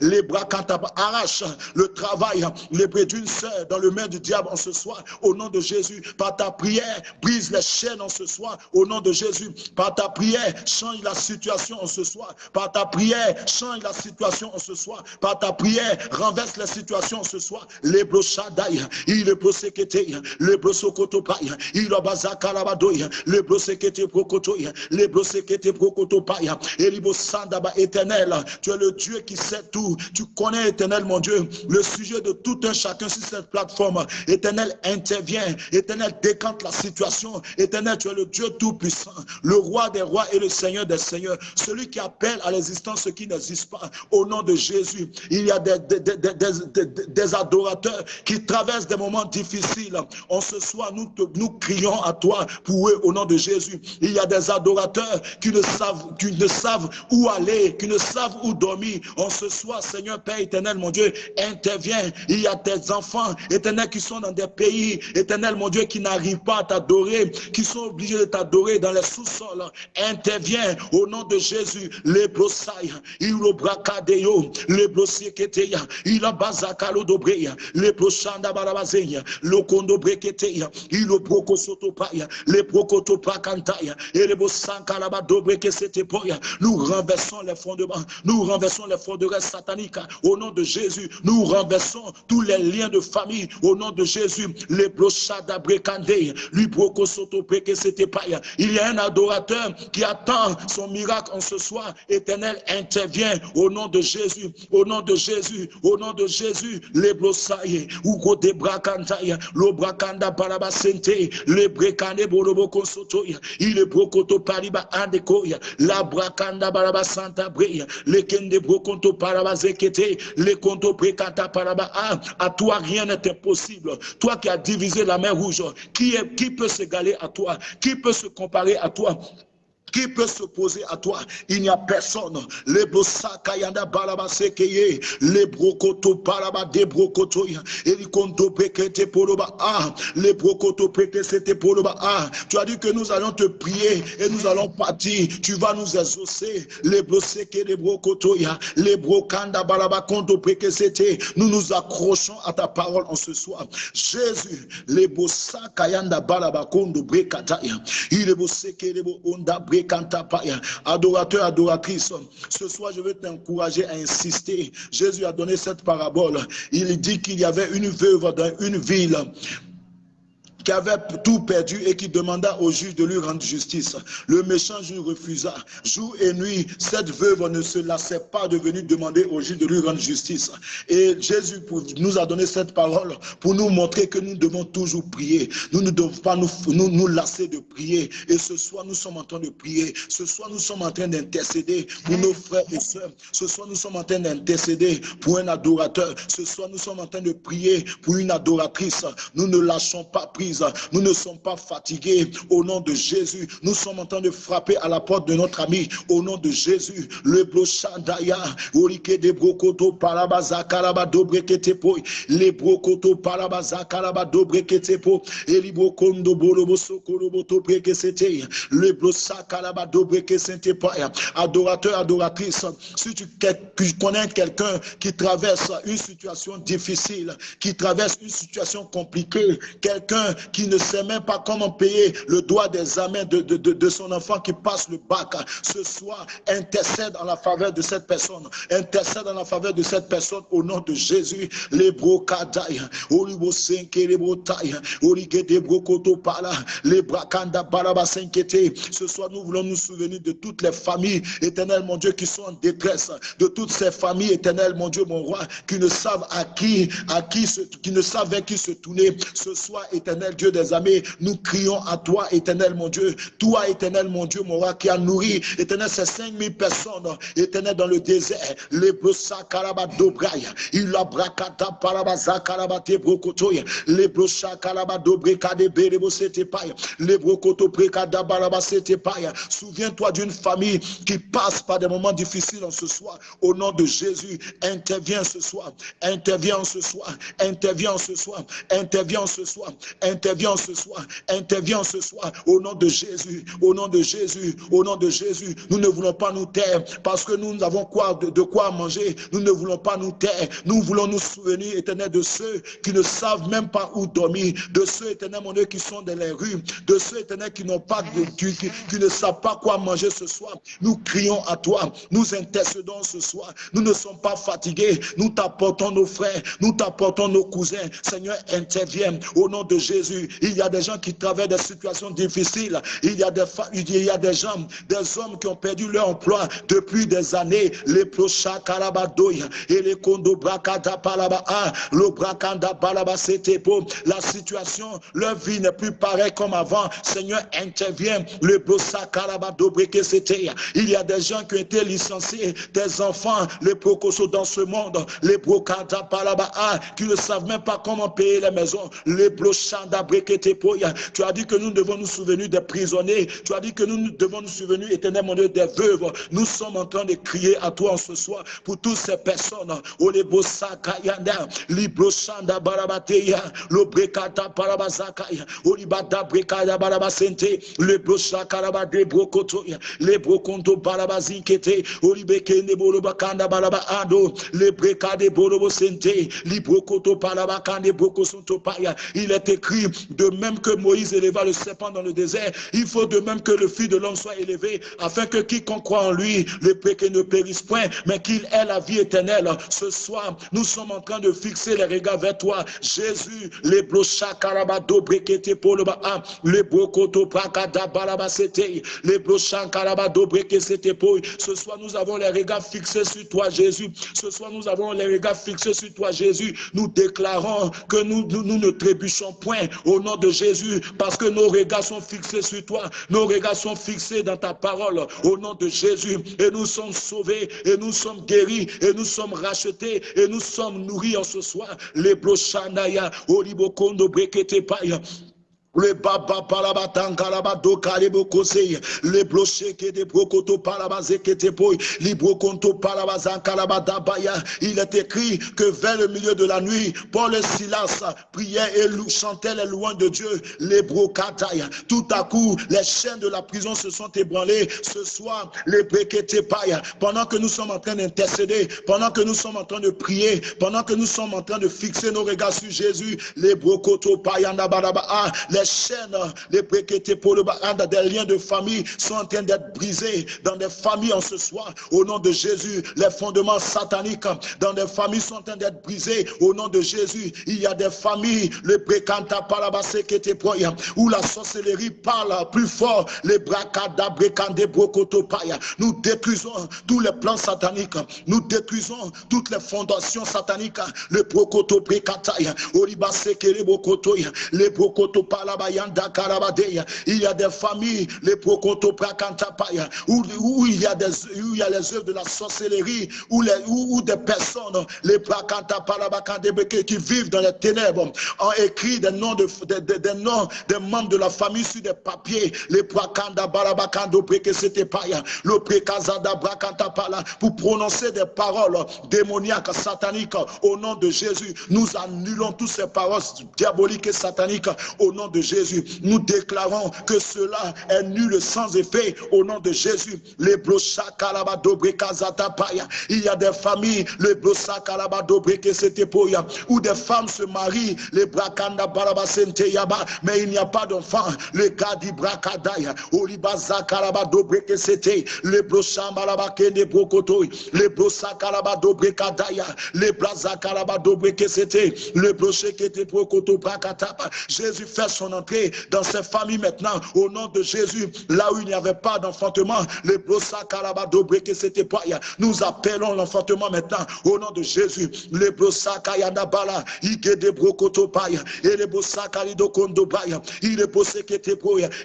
les bras arrache le travail, les bras d'une sœur dans le main du diable en ce soir, au nom de Jésus, par ta prière, brise les chaînes en ce soir, au nom de Jésus, par ta prière, change la situation en ce soir, par ta prière, change la situation en ce soir, par ta prière, renverse la situation en ce soir, les brossadaï, il est brossé que te, le brossokotopaï, il a bazakalabadoï, le brossé sekete brokotoya, lebro sekete brokotopaya, elibo sandaba éternel, tu es le Dieu qui sait tout, tu connais éternel mon Dieu, le sujet de tout un chacun sur cette plateforme, éternel intervient, éternel décante la situation, éternel tu es le Dieu tout-puissant, le roi des rois et le Seigneur des seigneurs, celui qui appelle à l'existence ce qui n'existe pas, au nom de Jésus, il y a des, adorateurs qui traversent des moments difficiles, on se soit, nous, nous crions à toi pour eux au nom de Jésus. Il y a des adorateurs qui ne savent, qui ne savent où aller, qui ne savent où dormir. On se soit, Seigneur Père éternel, mon Dieu, intervient. Il y a des enfants éternels qui sont dans des pays, éternel, mon Dieu, qui n'arrivent pas à t'adorer, qui sont obligés de t'adorer dans les sous-sols. Intervient au nom de Jésus. Les brosailles, il bracadeo, les brosieketeya, il a bazakalo dobreya, les brochanda barabazeya, le kondo breketeya, il broko les les. Nous renversons les fondements, nous renversons les forteresses sataniques au nom de Jésus. Nous renversons tous les liens de famille au nom de Jésus. Les brochada brekande, lui. Il y a un adorateur qui attend son miracle en ce soir. Éternel, intervient au nom de Jésus, au nom de Jésus, au nom de Jésus. Les brosaye, ou brakantaya, le brakanda parabasente, le brekane boroboko sotoya, il est brokoto pariba andekoya, la brakanda barabasanta breya, le kende brokonto parabazekete, le konto brekanta paraba. Ah, à toi rien n'est impossible. Toi qui as divisé la mer rouge, qui, est, qui peut s'égaler à toi? Qui peut se comparer à toi? Qui peut s'opposer à toi? Il n'y a personne. Les kayanda balaba sekeye, les brokoto balaba de brokoto elikondo pekete poloba ah, les brokoto peke c'était poloba ah. Tu as dit que nous allons te prier et nous allons partir. Tu vas nous exaucer. Les broseke les brokoto les brokanda balaba kondo peke c'était. Nous nous accrochons à ta parole en ce soir. Jésus, les kayanda balaba kondo brekata il est boseke les onda brek Adorateur, adoratrice, ce soir je veux t'encourager à insister. Jésus a donné cette parabole. Il dit qu'il y avait une veuve dans une ville qui avait tout perdu et qui demanda au juge de lui rendre justice. Le méchant juge refusa. Jour et nuit, cette veuve ne se lassait pas de venir demander au juge de lui rendre justice. Et Jésus nous a donné cette parole pour nous montrer que nous devons toujours prier. Nous ne devons pas nous, nous, nous lasser de prier. Et ce soir, nous sommes en train de prier. Ce soir, nous sommes en train d'intercéder pour nos frères et sœurs. Ce soir, nous sommes en train d'intercéder pour un adorateur. Ce soir, nous sommes en train de prier pour une adoratrice. Nous ne lâchons pas prise nous ne sommes pas fatigués. Au nom de Jésus, nous sommes en train de frapper à la porte de notre ami. Au nom de Jésus, le brochandaya, orike de brokoto parabaza kalaba dobreketepo, le brokoto parabaza kalaba dobreketepo, elibrokondo bolobo sokoloboto brekesete, le brosa kalaba dobrekesete Adorateur, adoratrice, si tu connais quelqu'un qui traverse une situation difficile, qui traverse une situation compliquée, quelqu'un qui ne sait même pas comment payer le droit des amens de, de, de, son enfant qui passe le bac, ce soir, intercède en la faveur de cette personne. Intercède en la faveur de cette personne au nom de Jésus. Les Senke, les. Ce soir, nous voulons nous souvenir de toutes les familles éternelles, mon Dieu, qui sont en détresse, de toutes ces familles éternelles, mon Dieu, mon roi, qui ne savent à qui, à qui, qui ne savent vers qui se tourner. Ce soir, éternel Dieu des armées, nous crions à toi, éternel mon Dieu. Toi, éternel mon Dieu, mon roi, qui a nourri, éternel, ces 5000 personnes, éternel, dans le désert. Les brosa karaba dobraya, il a brakata parabaza karabate brokotoya, les brosa karaba dobrekade berebo setepaya, les brokoto prekada baraba setepaya. Souviens-toi d'une famille qui passe par des moments difficiles en ce soir. Au nom de Jésus, interviens ce soir, interviens ce soir, interviens ce soir, interviens ce soir, interviens Interviens ce soir, interviens ce soir au nom de Jésus, au nom de Jésus, au nom de Jésus. Nous ne voulons pas nous taire parce que nous avons quoi, de, quoi manger. Nous ne voulons pas nous taire. Nous voulons nous souvenir, éternel, de ceux qui ne savent même pas où dormir, de ceux, éternel, mon Dieu, qui sont dans les rues, de ceux, éternel, qui n'ont pas de, qui, qui ne savent pas quoi manger ce soir. Nous crions à toi, nous intercédons ce soir. Nous ne sommes pas fatigués. Nous t'apportons nos frères, nous t'apportons nos cousins. Seigneur, interviens au nom de Jésus Il y a des gens qui traversent des situations difficiles. Il y a des, il y des gens, des hommes qui ont perdu leur emploi depuis des années. Les karabadoya et les kondo La situation, leur vie n'est plus pareille comme avant. Seigneur, intervient. Le c'était. Il y a des gens qui ont été licenciés, des enfants, les prokoso dans ce monde, les brokada palaba, qui ne savent même pas comment payer les maisons. Les Tu as dit que nous devons nous souvenir des prisonniers. Tu as dit que nous devons nous souvenir, éternel mon Dieu, des veuves. Nous sommes en train de crier à toi en ce soir pour toutes ces personnes. Libroshanda barabateya, lobrekata parabazakaya, olibada brekaya barabasente, lebrocha karabade brokotoya, lebrokonto barabazinkete, olibekende borobakanda barabaado, lebrekade borobosente, librokoto parabakande brokosonto paya. Il est écrit de même que Moïse éleva le serpent dans le désert, il faut de même que le fils de l'homme soit élevé, afin que quiconque croit en lui, le péché ne périsse point, mais qu'il ait la vie éternelle. Ce soir, nous sommes en train de fixer les regards vers toi. Jésus, les blocha karabado brekete le bas, les prakada barabasete, les blocha karabado brekete pour. Ce soir, nous avons les regards fixés sur toi, Jésus. Ce soir, nous avons les regards fixés sur toi, Jésus. Nous déclarons que nous ne trébuchons point au nom de Jésus, parce que nos regards sont fixés sur toi. Nos regards sont fixés dans ta parole au nom de Jésus. Et nous sommes sauvés, et nous sommes guéris, et nous sommes rachetés, et nous sommes nourris en ce soir. Les brochanaya, oribokondo brekete. Le baba palaba tankalaba do kalebo kosei. Le que brokoto poi. Librokonto palaba zankalaba dabaya. Il est écrit que vers le milieu de la nuit, Paul et Silas priaient et chantaient les louanges de Dieu. Les brokataya. Tout à coup, les chaînes de la prison se sont ébranlées. Ce soir, les brekete paya. Pendant que nous sommes en train d'intercéder, pendant que nous sommes en train de prier, pendant que nous sommes en train de fixer nos regards sur Jésus, les brokoto paya les chaînes, les préquêtés pour le des liens de famille sont en train d'être brisés dans des familles en ce soir. Au nom de Jésus, les fondements sataniques dans des familles sont en train d'être brisés. Au nom de Jésus, il y a des familles, le précanta parabasekete où la sorcellerie parle plus fort, les bracada brekande brokotopaya. Nous détruisons tous les plans sataniques, nous détruisons toutes les fondations sataniques, le brokoto brekataya, oribaseke bokotoya, les brokotopala il y a des familles, les prokoto où, où il y a des où il y a les œuvres de la sorcellerie, où, les, où, des personnes, les qui vivent dans les ténèbres, ont écrit des noms de, des, noms des membres de la famille sur des papiers, les prakanda barabakando c'était paya, le prekazada brakanta pala, pour prononcer des paroles démoniaques, sataniques, au nom de Jésus. Nous annulons toutes ces paroles diaboliques et sataniques au nom de Jésus. Nous déclarons que cela est nul sans effet au nom de Jésus. Les Il y a des familles, les où des femmes se marient, les brakanda yaba, mais il n'y a pas d'enfants. Les gadi brakadaya, olibaza kalabado c'était les broshambalabakende brokotoy, les brosakalabado brekadaya, les braza kalabado c'était le brochet qui était brokoto brakatapa. Jésus fait son dans ces familles maintenant, au nom de Jésus, là où il n'y avait pas d'enfantement, les brosa que c'était pas. Nous appelons l'enfantement maintenant, au nom de Jésus, les brosa kayanda bala, ike de brokoto paya, et les brosa kalido kondo baya, il est bossé que te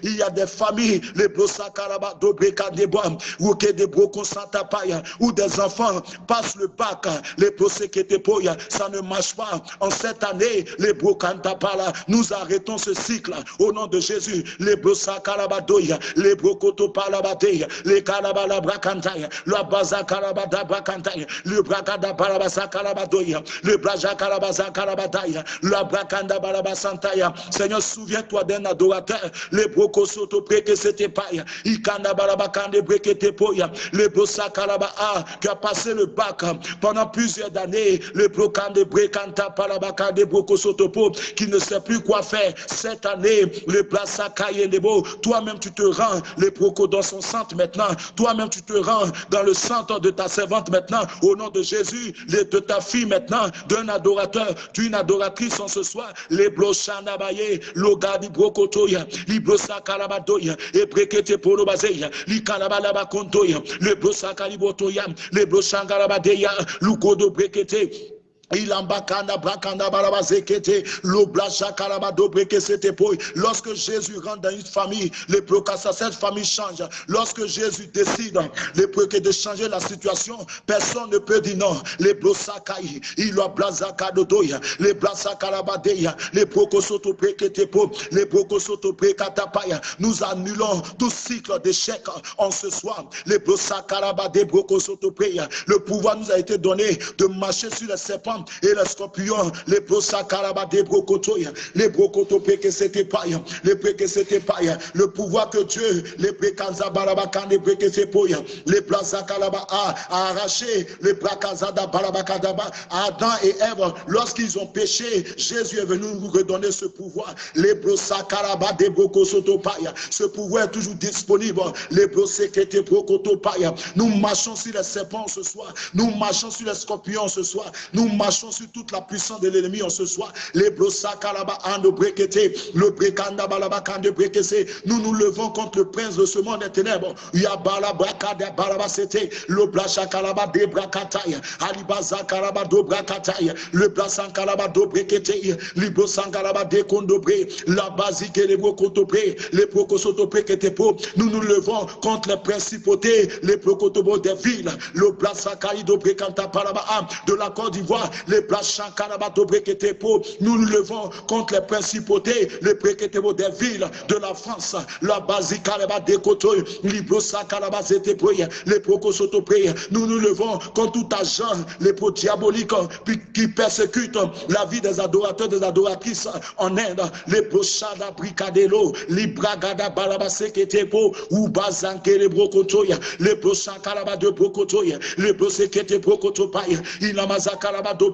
il y a des familles, les breka de bois, ou que des brokon santa paya, où des enfants passent le bac, les brosa que te ça ne marche pas. En cette année, les brokanta pala, nous arrêtons ce au nom de Jésus. Les brosa karabadoya, les brokoto palabateya, les karabala brakantaya, le baza karabada brakantaya, le brakada barabasa karabadoya, le braja karabaza karabadaya, le brakanda barabasantaya. Seigneur, souviens-toi d'un adorateur, les brokosoto preke c'était paya, ikanda barabakande brekete poya, le brosa karaba qui a passé le bac pendant plusieurs années, le brokande brekanta parabakande brokosoto qui ne sait plus quoi faire. Cette année, le Blasakayenebo, toi-même tu te rends, les procos dans son centre maintenant, toi-même tu te rends dans le centre de ta servante maintenant, au nom de Jésus, de ta fille maintenant, d'un adorateur, d'une adoratrice en ce soir, les Bloshanabaye, Logadi Brokotoya, Librosa Kalabadoya, et Brekete Polobazeya, Likalabalaba Kontoya, le Blosa Kalibotoya, les Bloshangalabadeya, Lukodo Brekete, Lorsque Jésus rentre dans une famille, les cette famille change. Lorsque Jésus décide de changer la situation, personne ne peut dire non. Les blosakai, il a blazakadodoya, les blazakarabadeya, les brokosoto preketepo, les brokosoto prekatapaya. Nous annulons tout cycle d'échec en ce soir. Les blosakarabade brokosoto preya. Le pouvoir nous a été donné de marcher sur les serpents et les scorpions, les brosakaraba des brokotoya, les brokoto que c'était pas, les que c'était pas, le pouvoir que Dieu, les prekanza barabakan, les que c'est poya, les kalaba a arraché, les brakazada barabakadaba, Adam et Ève, lorsqu'ils ont péché, Jésus est venu nous redonner ce pouvoir, les brosakaraba des brokosotopaya, ce pouvoir est toujours disponible, les brosekete brokotopaya, nous marchons sur les serpents ce soir, nous marchons sur les scorpions ce soir, nous marchons sur toute la puissance de l'ennemi en ce soir. Les brosakalaba ando le brekanda balaba kande brekese. Nous nous levons contre le prince de ce monde des ténèbres. Yabala brakada balaba sete, le kalaba de brakataya, alibaza kalaba do brakataya, le kalaba do brekete, libro sankalaba de kondobre, la basique les brokotobre, les prokosotobre ketepo. Nous nous levons contre les principautés, les prokotobo des villes, le blasakali do brekanta palaba de la Côte d'Ivoire, les nous nous levons contre les principautés, les préquetébo des villes de la France, la basique des côtés, les Nous nous levons contre tout agent, les pro diaboliques qui persécutent la vie des adorateurs, des adoratrices en Inde, les brochada bricadelo, les bragada balabaseketepo, ou bazanke les brokotoya, les brochankalaba de brokotoya, les brosekete brokotopaya, inamazakalaba dobre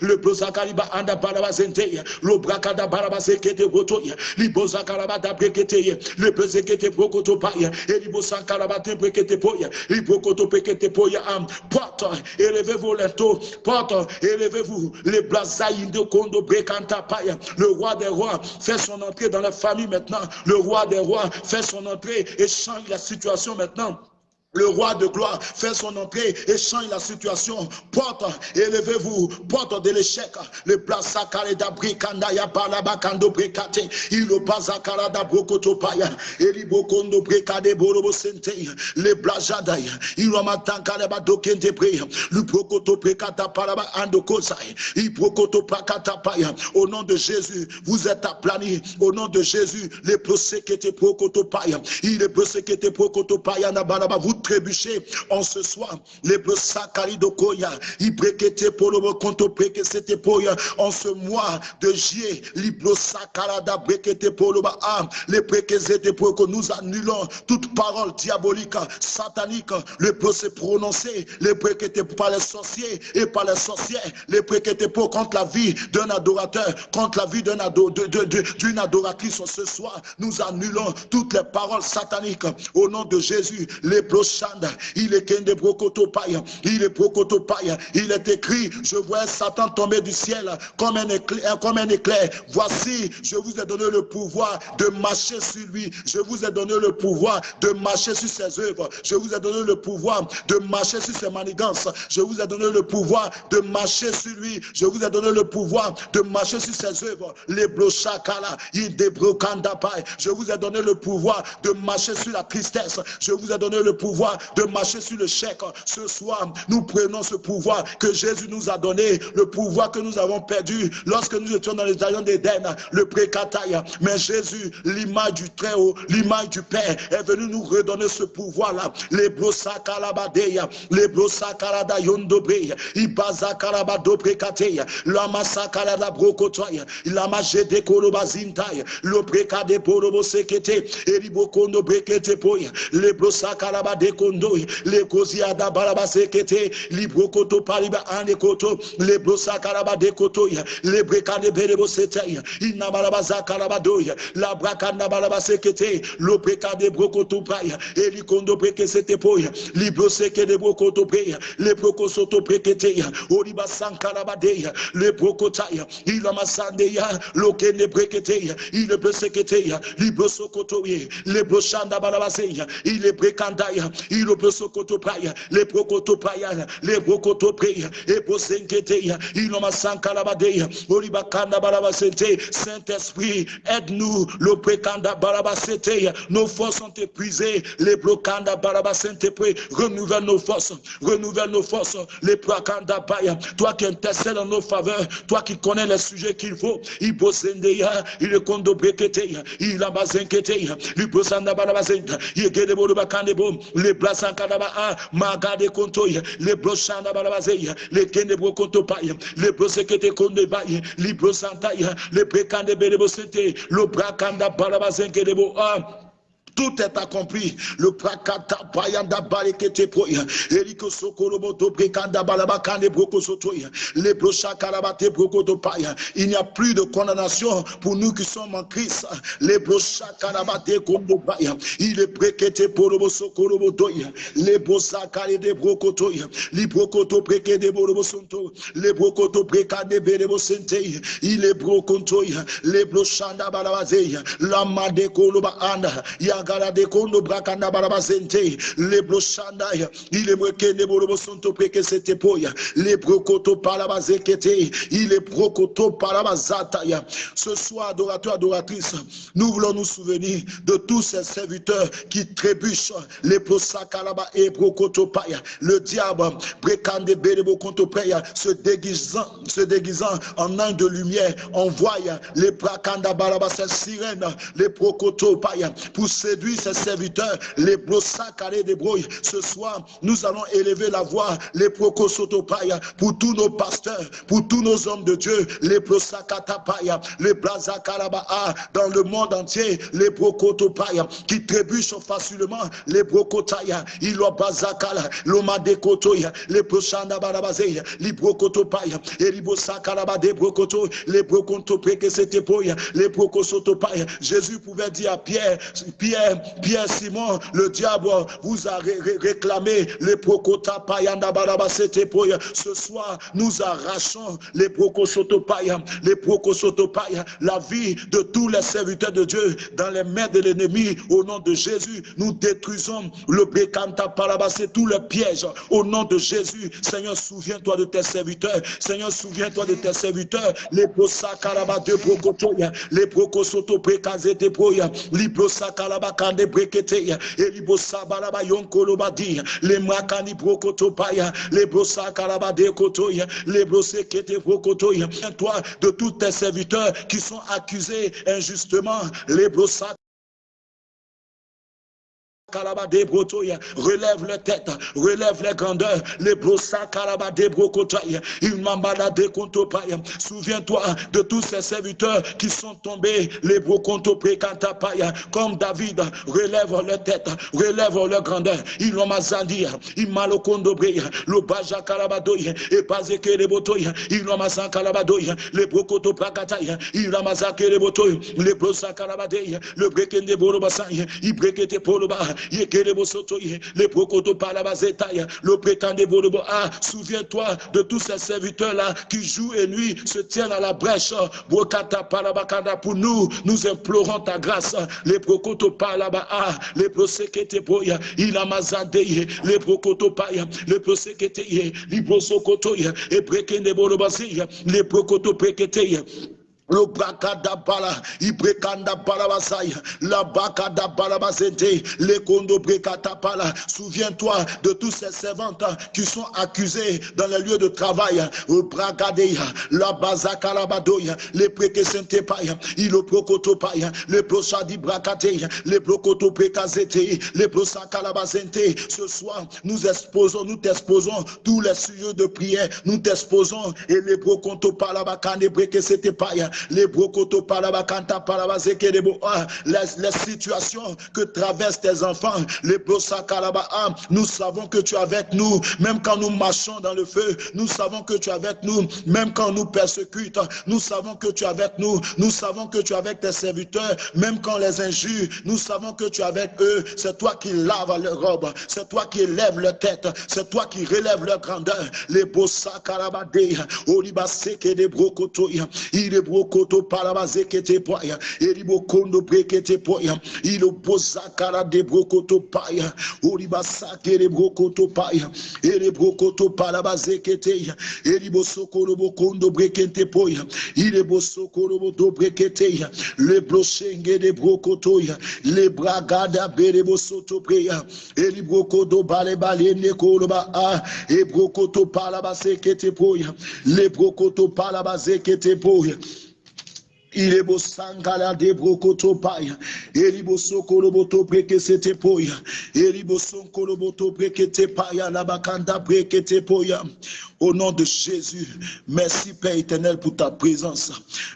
le brosakaliba anda barabazente, le brakada barabazekete botoya, libozakalaba brekete, le brezekete brokoto paya, et libosakalaba te brekete poya, librokoto pekete poya am, porte, élevez-vous les taux, porte, élevez-vous, les blazaïs de kondo brekanta paya, le roi des rois fait son entrée dans la famille maintenant, le roi des rois fait son entrée et change la situation maintenant. Le roi de gloire fait son entrée et change la situation. Porte, élevez-vous, porte de l'échec. Le plasakare da brikanda ya balabakando brekate. Il bazakara da brokoto paya. Eli bokondo brekade borobo sente. Le blajada ya. Il matankale ba dokente pre. Le brokoto brekata paraba ando kozai. Il brokoto prakata paya. Au nom de Jésus, vous êtes aplani. Au nom de Jésus, les prosekete brokoto paya. Il est prosekete brokoto paya na balaba. Vous trébucher en ce soir. Les Koya, Ibrekete Polobo Konto Prekesete Poya, en ce mois de juillet, Libro Sakarada Brekete Poloba Am, les Prekesete que nous annulons toute parole diabolique, satanique, le procès prononcé, les Prekete par les sorciers et par les sorcières, les Prekete pour contre la vie d'un adorateur, contre la vie d'une ado, adoratrice ce soir. Nous annulons toutes les paroles sataniques au nom de Jésus. Les il est il est il est écrit, je vois Satan tomber du ciel comme un éclair, comme un éclair. Voici, je vous ai donné le pouvoir de marcher sur lui, je vous ai donné le pouvoir de marcher sur ses œuvres, je vous ai donné le pouvoir de marcher sur ses manigances, je vous ai donné le pouvoir de marcher sur lui, je vous ai donné le pouvoir de marcher sur ses œuvres, les blochakala, il je vous ai donné le pouvoir de marcher sur la tristesse, je vous ai donné le pouvoir de marcher sur le chèque. Ce soir, nous prenons ce pouvoir que Jésus nous a donné, le pouvoir que nous avons perdu lorsque nous étions dans les aïons d'Éden, le précataille. Mais Jésus, l'image du Très-Haut, l'image du Père, est venu nous redonner ce pouvoir-là. Les brosakalabadeya, les brosakalada yondobre, ibazakalabado prekateya, lama sakalada brokotoya, lama jede kolobazintaya, le prekade porobo sekete, eribokondo brekete poya, les brosakalabade de kondo, le kozia da balaba sekete, libro koto paliba ane koto, le brosa karaba de koto, le brekane berebo sete, ina balaba zakaraba doya, la brakanda balaba sekete, lo brekade brokoto paya, eli kondo breke sete poya, libro seke de brokoto preya, le broko soto brekete, oriba sankaraba deya, le brokotaya, ila masandeya, lo kene brekete, il peut sekete, libro sokoto, le broshanda balabaseya, il est brekandaya, il peut sokoto praya, le brokoto praya, le brokoto preya, et bosenketeya, il ma sankalabadeya, oribakanda balabasete, Saint-Esprit, aide-nous, le brekanda balabaseteya, nos forces sont épuisées, les brokanda balabasente renouvelle nos forces, renouvelle nos forces, les brakanda baya, toi qui intercèdes en nos faveurs, toi qui connais les sujets qu'il faut, il bosendeya, il kondo breketeya, il a bazenketeya, il bosanda balabasenta, il gede bodo bakande bom, les blasankadaba a, magade kontoya, les broshanda balabazeya, les kende bro kontopaya, les brosekete konde baya, les brosantaya, les brekande belebosete, le brakanda balabazenke debo a, tout est accompli. Le prakata payanda barekete poya. Eriko sokorobo to brekanda balaba kane broko sotoya. Le brocha karabate broko to paya. Il n'y a plus de condamnation pour nous qui sommes en Christ. Le brocha karabate kondo paya. Il est brekete porobo sokorobo doya. Le brosa kare de broko toya. Li broko to breke de borobo sonto. Le broko to breka de berebo sente. Il est broko toya. Le brochanda balabazeya. La made koloba anda. Ya gala de kondo brakanda barabasente le broshanda il est breke ne borobo sonto preke sete poya le brokoto parabazekete il est brokoto parabazata ya ce soir adorateur adoratrice nous voulons nous souvenir de tous ces serviteurs qui trébuchent. Les prosakalaba et brokoto paya le diable brekande berebo konto paya se déguisant se déguisant en un de lumière envoie les brakanda barabasa sirène les brokoto paya pour séduire ses serviteurs, les carrés de brouilles. Ce soir, nous allons élever la voix, les procosotopaya, pour tous nos pasteurs, pour tous nos hommes de Dieu, les prosakatapaya, les blazakarabaa, dans le monde entier, les procotopaya, qui trébuchent facilement, les brokotaya, ilo bazakala, lomadekotoya, les proshandabarabazeya, les brokotopaya, et les bosakarabade brokoto, les brokontopeke setepoya, les brokosotopaya. Jésus pouvait dire à Pierre, Pierre, Pierre Simon, le diable vous a réclamé les prokota payanda. Ce soir, nous arrachons les prokosotopaya, les prokosotopaya, la vie de tous les serviteurs de Dieu dans les mains de l'ennemi. Au nom de Jésus, nous détruisons le bekanta parabase, tous les pièges. Au nom de Jésus, Seigneur, souviens-toi de tes serviteurs. Seigneur, souviens-toi de tes serviteurs. Les brosa karaba de brokotoya, les poya, les karaba kande breketeya elibosa balaba yonkolo dia le makani brokotopaya le brosa kalaba dekotoya le brose kete brokotoya toi de tous tes serviteurs qui sont accusés injustement les brosa relève les têtes, relève les grandeurs, les brossa kontopaya. Souviens-toi de tous ces serviteurs qui sont tombés, les brokonto paya, comme David, relève les têtes, relève les grandeurs, il m'a mazandia, il m'a le baja kalabadoya, et bazeke les botoya, il m'a mazan kalabadoya, les brokoto prakataya, il m'a mazake les botoya, les brossa kalabadeya, le brekende borobasaya, il brekete poloba, le prétendé Ah, souviens-toi de tous ces serviteurs-là qui jouent et nuit, se tiennent à la brèche. Pour nous, nous implorons ta grâce. Les prokoto palaba, ah, les prosekete boya, il a mazadeye, les prokoto paya, les prosekete ye, les prosokoto et brekende borobazia, les prokoto prekete le brakada bala, ibrekanda balabasaya, la bakada balabasente, les kondo brekata pala. Souviens-toi de tous ces servantes qui sont accusés dans les lieux de travail. Le brakadeya, la bazaka labadoya, les prekesente paya, il prokoto paya, les prochadi brakateya, les prokoto prekazete, les prosaka labasente. Ce soir, nous exposons, nous t'exposons tous les sujets de prière, nous t'exposons et les prokoto palabakane brekesete paya, les parabazekedebo, ah, les, situations que traversent tes enfants, les brosakaraba, ah, nous savons que tu es avec nous, même quand nous marchons dans le feu, nous savons que tu es avec nous, même quand nous persécute, nous savons que tu es avec nous, nous savons que tu es avec tes serviteurs, même quand les injures, nous savons que tu es avec eux, c'est toi qui laves leurs robes, c'est toi qui élèves leur tête, c'est toi qui relèves leur grandeur, les il est brokoto parabazekete poya, il bokondo brekete poya, il bossa kara de brokoto paya, oliba sake de brokoto paya, il brokoto parabazekete, il bosokoro bokondo brekete poya, il bosokoro boto brekete, le blochenge de brokoto, le bragada bere bosoto preya, il brokodo bale bale ne koloba a, e brokoto palabazekete poya, le brokoto palabazekete poya, il est beau sangala de brokoto paya. Elibo sokoloboto breke sete poya. Elibo sonkoloboto breke te paya. La bakanda breke te poya. Au nom de Jésus, merci Père éternel pour ta présence.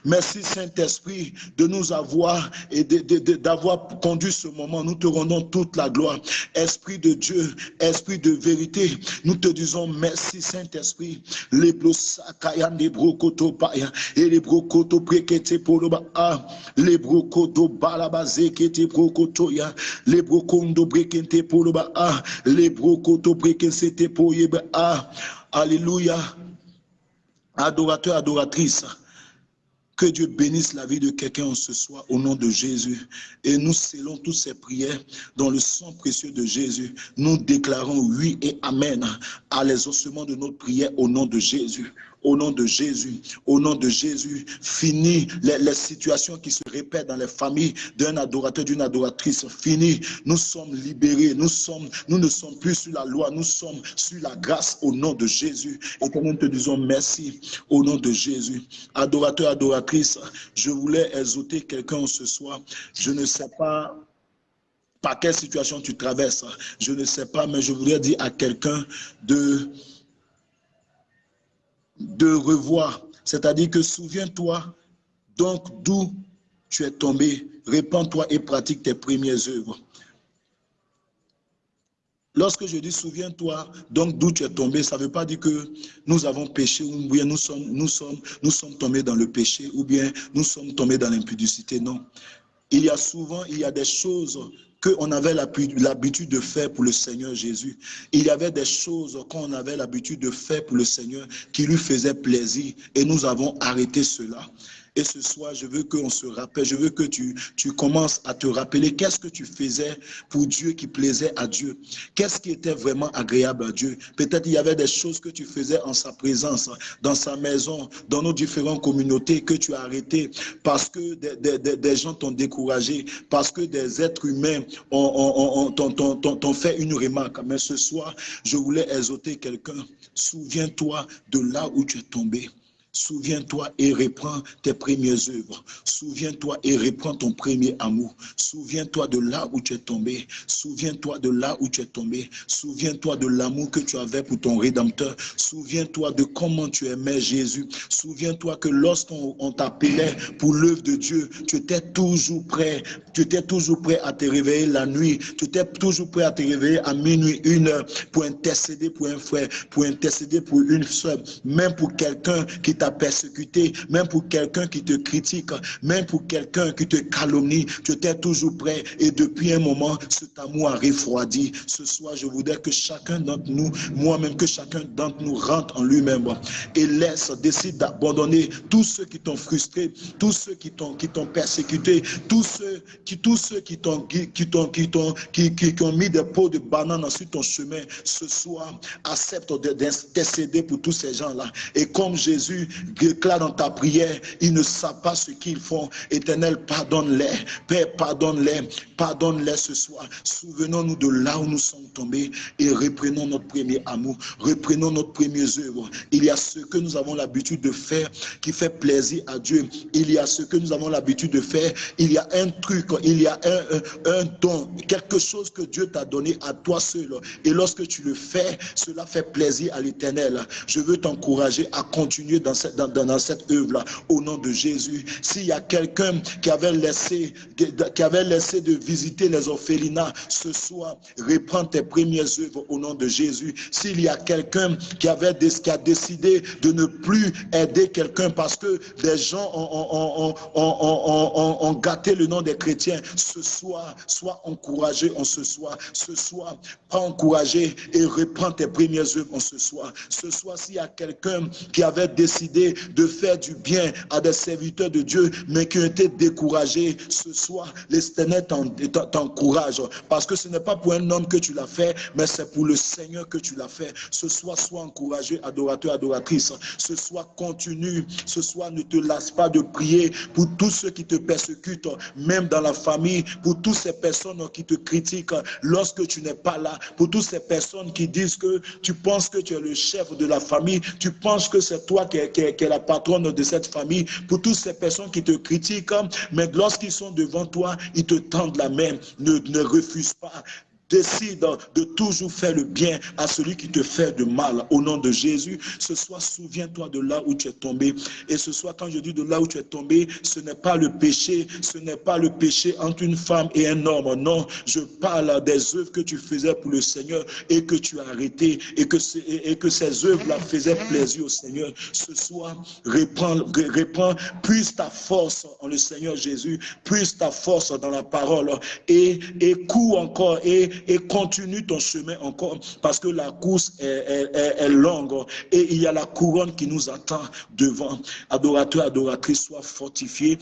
Merci Saint-Esprit de nous avoir et d'avoir conduit ce moment. Nous te rendons toute la gloire. Esprit de Dieu, Esprit de vérité, nous te disons merci Saint-Esprit. Les blosakayan des brokoto paya et les poloba a les brokoto balabazé kete les poloba a les brekete poyeba a Alléluia. Adorateur, adoratrice. Que Dieu bénisse la vie de quelqu'un ce soir au nom de Jésus. Et nous scellons toutes ces prières dans le sang précieux de Jésus. Nous déclarons oui et amen à l'exaucement de notre prière au nom de Jésus au nom de Jésus. Au nom de Jésus, fini les, situations qui se répètent dans les familles d'un adorateur, d'une adoratrice. Fini, nous sommes libérés, nous, ne sommes plus sur la loi, nous sommes sur la grâce au nom de Jésus. Nous te disons merci au nom de Jésus. Adorateur, adoratrice, je voulais exhorter quelqu'un ce soir. Je ne sais pas par quelle situation tu traverses. Je ne sais pas, mais je voudrais dire à quelqu'un de de revoir. C'est-à-dire que souviens-toi donc d'où tu es tombé. Répands-toi et pratique tes premières œuvres. Lorsque je dis souviens-toi donc d'où tu es tombé, ça ne veut pas dire que nous avons péché ou bien nous sommes, nous, sommes, nous sommes tombés dans le péché ou bien nous sommes tombés dans l'impudicité. Non. Il y a souvent, il y a des choses qu'on avait l'habitude de faire pour le Seigneur Jésus. Il y avait des choses qu'on avait l'habitude de faire pour le Seigneur qui lui faisaient plaisir et nous avons arrêté cela. Et ce soir, je veux qu'on se rappelle, je veux que tu, tu commences à te rappeler qu'est-ce que tu faisais pour Dieu qui plaisait à Dieu. Qu'est-ce qui était vraiment agréable à Dieu. Peut-être il y avait des choses que tu faisais en sa présence, dans sa maison, dans nos différentes communautés que tu as arrêtées parce que des, des, gens t'ont découragé, parce que des êtres humains t'ont fait une remarque. Mais ce soir, je voulais exhorter quelqu'un. Souviens-toi de là où tu es tombé. Souviens-toi et reprends tes premières œuvres. Souviens-toi et reprends ton premier amour. Souviens-toi de là où tu es tombé. Souviens-toi de là où tu es tombé. Souviens-toi de l'amour que tu avais pour ton Rédempteur. Souviens-toi de comment tu aimais Jésus. Souviens-toi que lorsqu'on t'appelait pour l'œuvre de Dieu, tu étais toujours prêt. Tu étais toujours prêt à te réveiller la nuit. Tu étais toujours prêt à te réveiller à minuit, une heure, pour intercéder pour un frère, pour intercéder pour une soeur, même pour quelqu'un qui t'a persécuté, même pour quelqu'un qui te critique, même pour quelqu'un qui te calomnie, tu étais toujours prêt et depuis un moment, cet amour a refroidi. Ce soir, je voudrais que chacun d'entre nous, moi-même, que chacun d'entre nous rentre en lui-même et laisse, décide d'abandonner tous ceux qui t'ont frustré, tous ceux qui t'ont persécuté, tous ceux qui tous ceux qui t'ont qui qui qui, qui, ont mis des pots de banane sur ton chemin. Ce soir, accepte d'intercéder pour tous ces gens-là. Et comme Jésus déclare dans ta prière, ils ne savent pas ce qu'ils font. Éternel, pardonne-les. Père, pardonne-les. Pardonne-les ce soir. Souvenons-nous de là où nous sommes tombés et reprenons notre premier amour. Reprenons notre première œuvre. Il y a ce que nous avons l'habitude de faire qui fait plaisir à Dieu. Il y a ce que nous avons l'habitude de faire. Il y a un truc, il y a un, un, don, quelque chose que Dieu t'a donné à toi seul. Et lorsque tu le fais, cela fait plaisir à l'éternel. Je veux t'encourager à continuer dans cette, dans, cette œuvre-là, au nom de Jésus. S'il y a quelqu'un qui avait laissé, qui avait laissé de visiter les orphelinats, ce soir, reprends tes premières œuvres au nom de Jésus. S'il y a quelqu'un qui avait qui a décidé de ne plus aider quelqu'un parce que des gens ont, ont, gâté le nom des chrétiens, ce soir, sois encouragé en ce soir. Ce soir, pas encouragé et reprends tes premières œuvres en ce soir. Ce soir, s'il y a quelqu'un qui avait décidé de faire du bien à des serviteurs de Dieu, mais qui ont été découragés, ce soir, l'Éternel t'encourage. Parce que ce n'est pas pour un homme que tu l'as fait, mais c'est pour le Seigneur que tu l'as fait. Ce soir, sois encouragé, adorateur, adoratrice. Ce soir, continue. Ce soir, ne te lasse pas de prier pour tous ceux qui te persécutent, même dans la famille, pour toutes ces personnes qui te critiquent lorsque tu n'es pas là, pour toutes ces personnes qui disent que tu penses que tu es le chef de la famille, tu penses que c'est toi qui es, la patronne de cette famille, pour toutes ces personnes qui te critiquent, mais lorsqu'ils sont devant toi, ils te tendent la main. Ne, ne refuse pas Décide de toujours faire le bien à celui qui te fait de mal. Au nom de Jésus, ce soir, souviens-toi de là où tu es tombé. Et ce soir, quand je dis de là où tu es tombé, ce n'est pas le péché, ce n'est pas le péché entre une femme et un homme. Non, je parle des œuvres que tu faisais pour le Seigneur et que tu as arrêté et que, et que ces œuvres-là faisaient plaisir au Seigneur. Ce soir, reprends, reprends, puise ta force en le Seigneur Jésus, puise ta force dans la parole et, et encore et et continue ton chemin encore parce que la course est, longue et il y a la couronne qui nous attend devant. Adorateur, adoratrice, sois fortifié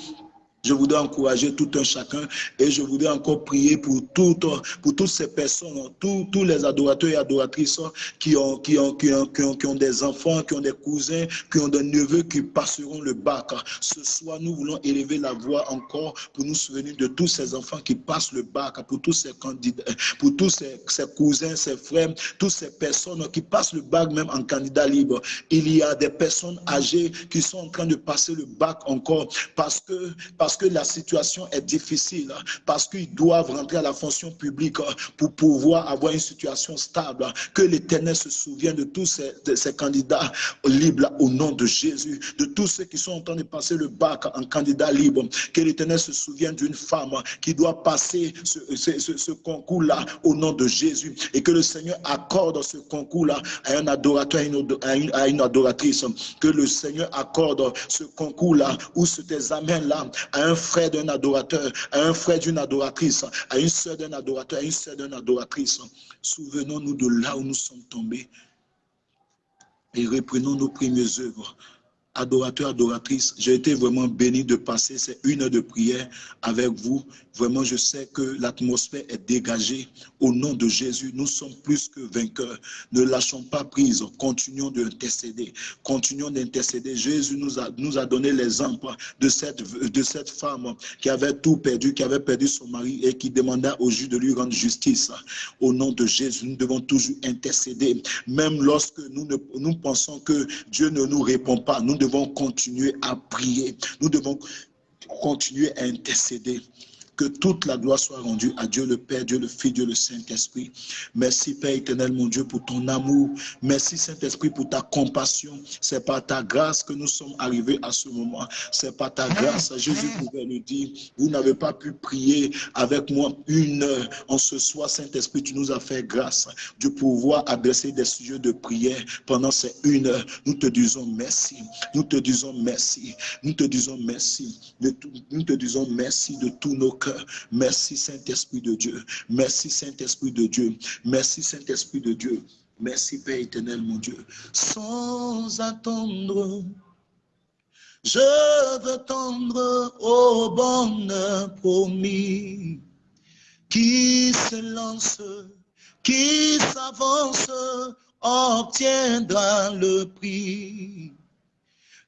je voudrais encourager tout un chacun et je voudrais encore prier pour toutes, pour toutes ces personnes, tous, tous les adorateurs et adoratrices qui ont, qui, ont, qui, ont, qui, ont, des enfants, qui ont des cousins, qui ont des neveux qui passeront le bac. Ce soir, nous voulons élever la voix encore pour nous souvenir de tous ces enfants qui passent le bac, pour tous ces candidats, pour tous ces, cousins, ces frères, toutes ces personnes qui passent le bac même en candidat libre. Il y a des personnes âgées qui sont en train de passer le bac encore parce que, que la situation est difficile, parce qu'ils doivent rentrer à la fonction publique pour pouvoir avoir une situation stable. Que l'Éternel se souvienne de tous ces, candidats libres au nom de Jésus, de tous ceux qui sont en train de passer le bac en candidat libre. Que l'Éternel se souvienne d'une femme qui doit passer ce, ce, concours-là au nom de Jésus et que le Seigneur accorde ce concours-là à un adorateur, à une, à une adoratrice. Que le Seigneur accorde ce concours-là ou cet examen-là à un frère d'un adorateur, à un frère d'une adoratrice, à une soeur d'un adorateur, à une soeur d'une adoratrice. Souvenons-nous de là où nous sommes tombés et reprenons nos premières œuvres adorateurs, adoratrices, j'ai été vraiment béni de passer ces une heure de prière avec vous. Vraiment, je sais que l'atmosphère est dégagée. Au nom de Jésus, nous sommes plus que vainqueurs. Ne lâchons pas prise. Continuons d'intercéder. Continuons d'intercéder. Jésus nous a, nous a donné l'exemple de cette, de cette femme qui avait tout perdu, qui avait perdu son mari et qui demanda au juge de lui rendre justice. Au nom de Jésus, nous devons toujours intercéder. Même lorsque nous, ne, nous pensons que Dieu ne nous répond pas, nous devons continuer à prier. Nous devons continuer à intercéder. Que toute la gloire soit rendue à Dieu le Père, Dieu le Fils, Dieu le Saint-Esprit. Merci Père éternel, mon Dieu, pour ton amour. Merci Saint-Esprit pour ta compassion. C'est par ta grâce que nous sommes arrivés à ce moment. C'est par ta grâce. Jésus pouvait le dire. Vous n'avez pas pu prier avec moi une heure. En ce soir, Saint-Esprit, tu nous as fait grâce de pouvoir adresser des sujets de prière pendant ces une heure. Nous te disons merci. Nous te disons merci. Nous te disons merci. Nous te disons merci de tous nos cœurs. Merci Saint-Esprit de Dieu. Merci Saint-Esprit de Dieu. Merci Saint-Esprit de Dieu. Merci Père éternel, mon Dieu. Sans attendre, je veux tendre au bonheur promis qui se lance, qui s'avance, obtiendra le prix.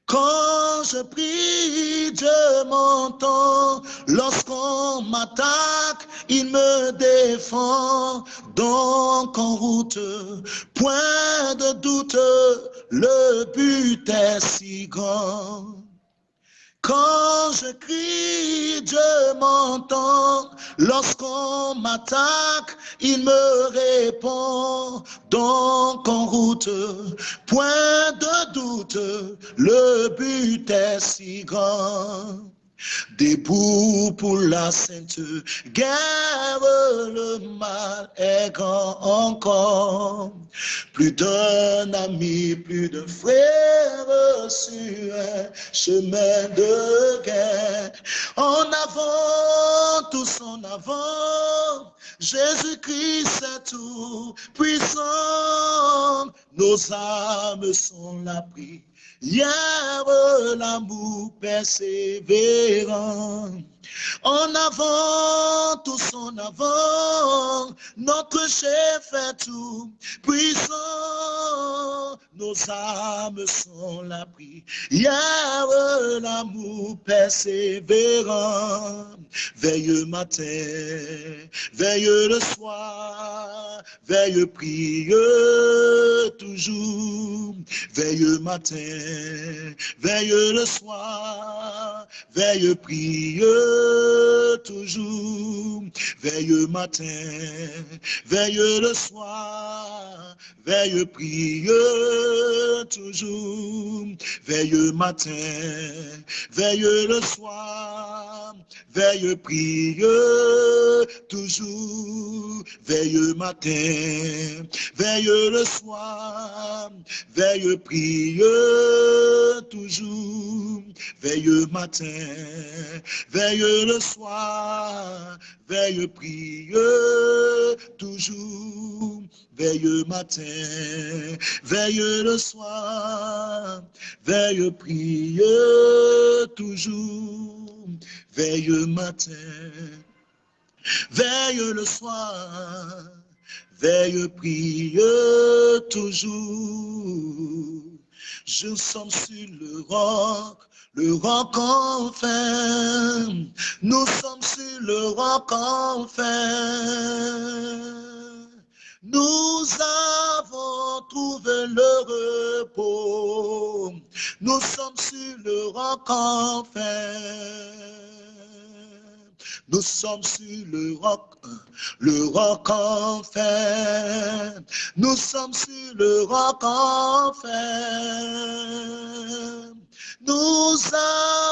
Quand je prie, Dieu m'entend. Lorsqu'on m'attaque, il me défend. Donc en route, point de doute, le but est si grand je crie, Dieu m'entend. Lorsqu'on m'attaque, il me répond. Donc en route, point de doute, le but est si grand. Debout pour la sainte guerre, le mal est grand encore. Plus d'un ami, plus de frères sur un chemin de guerre. En avant, tous en avant, Jésus-Christ est tout puissant. Nos âmes sont l'abri Hier, l'amour persévérant. En avant, tous en avant, notre chef est tout puissant. Nos âmes sont l'abri. Hier, l'amour persévérant. Veille matin, veille le soir, veille prier toujours. Veille matin, veille le soir, veille prier toujours. Veille matin, veille le soir, veille prier toujours. Veille matin, veille le soir, veille prier toujours. Veille matin, veille le soir, veille prier toujours. Veille matin, veille le soir, veille prier toujours. Veille matin, veille le soir, veille prier toujours. Veille matin, veille le soir, veille prier toujours. Je sommes sur le roc, le roc enfin. Nous sommes sur le roc enfin. Nous avons trouvé le repos. Nous sommes sur le roc enfin. Nous sommes sur le roc, le roc enfin. Nous sommes sur le roc enfin. Nous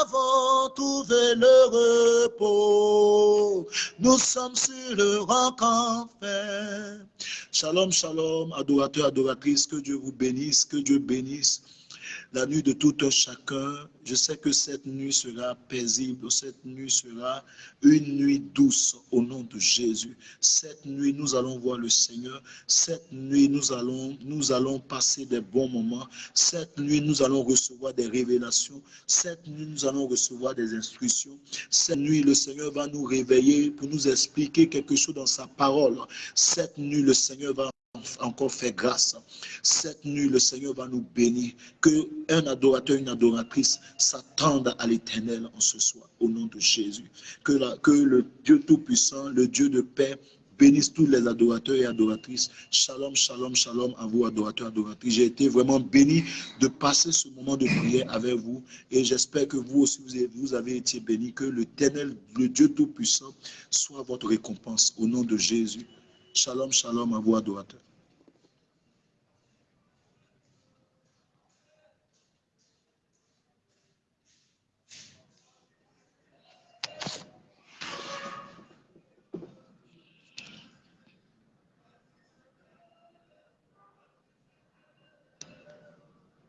avons trouvé le repos. Nous sommes sur le roc enfin. Shalom, shalom, adorateurs, adoratrices, que Dieu vous bénisse, que Dieu bénisse la nuit de tout un chacun. Je sais que cette nuit sera paisible, cette nuit sera une nuit douce au nom de Jésus. Cette nuit, nous allons voir le Seigneur. Cette nuit, nous allons, nous allons passer des bons moments. Cette nuit, nous allons recevoir des révélations. Cette nuit, nous allons recevoir des instructions. Cette nuit, le Seigneur va nous réveiller pour nous expliquer quelque chose dans sa parole. Cette nuit, le Seigneur va encore fait grâce. Cette nuit, le Seigneur va nous bénir. Que un adorateur, une adoratrice s'attendent à l'éternel en ce soir, au nom de Jésus. Que, le Dieu Tout-Puissant, le Dieu de paix, bénisse tous les adorateurs et adoratrices. Shalom, shalom, shalom à vous, adorateurs, adoratrices. J'ai été vraiment béni de passer ce moment de prière avec vous et j'espère que vous aussi, vous avez, été bénis. Que l'éternel, le Dieu Tout-Puissant, soit votre récompense au nom de Jésus. Shalom, shalom à vous, adorateurs.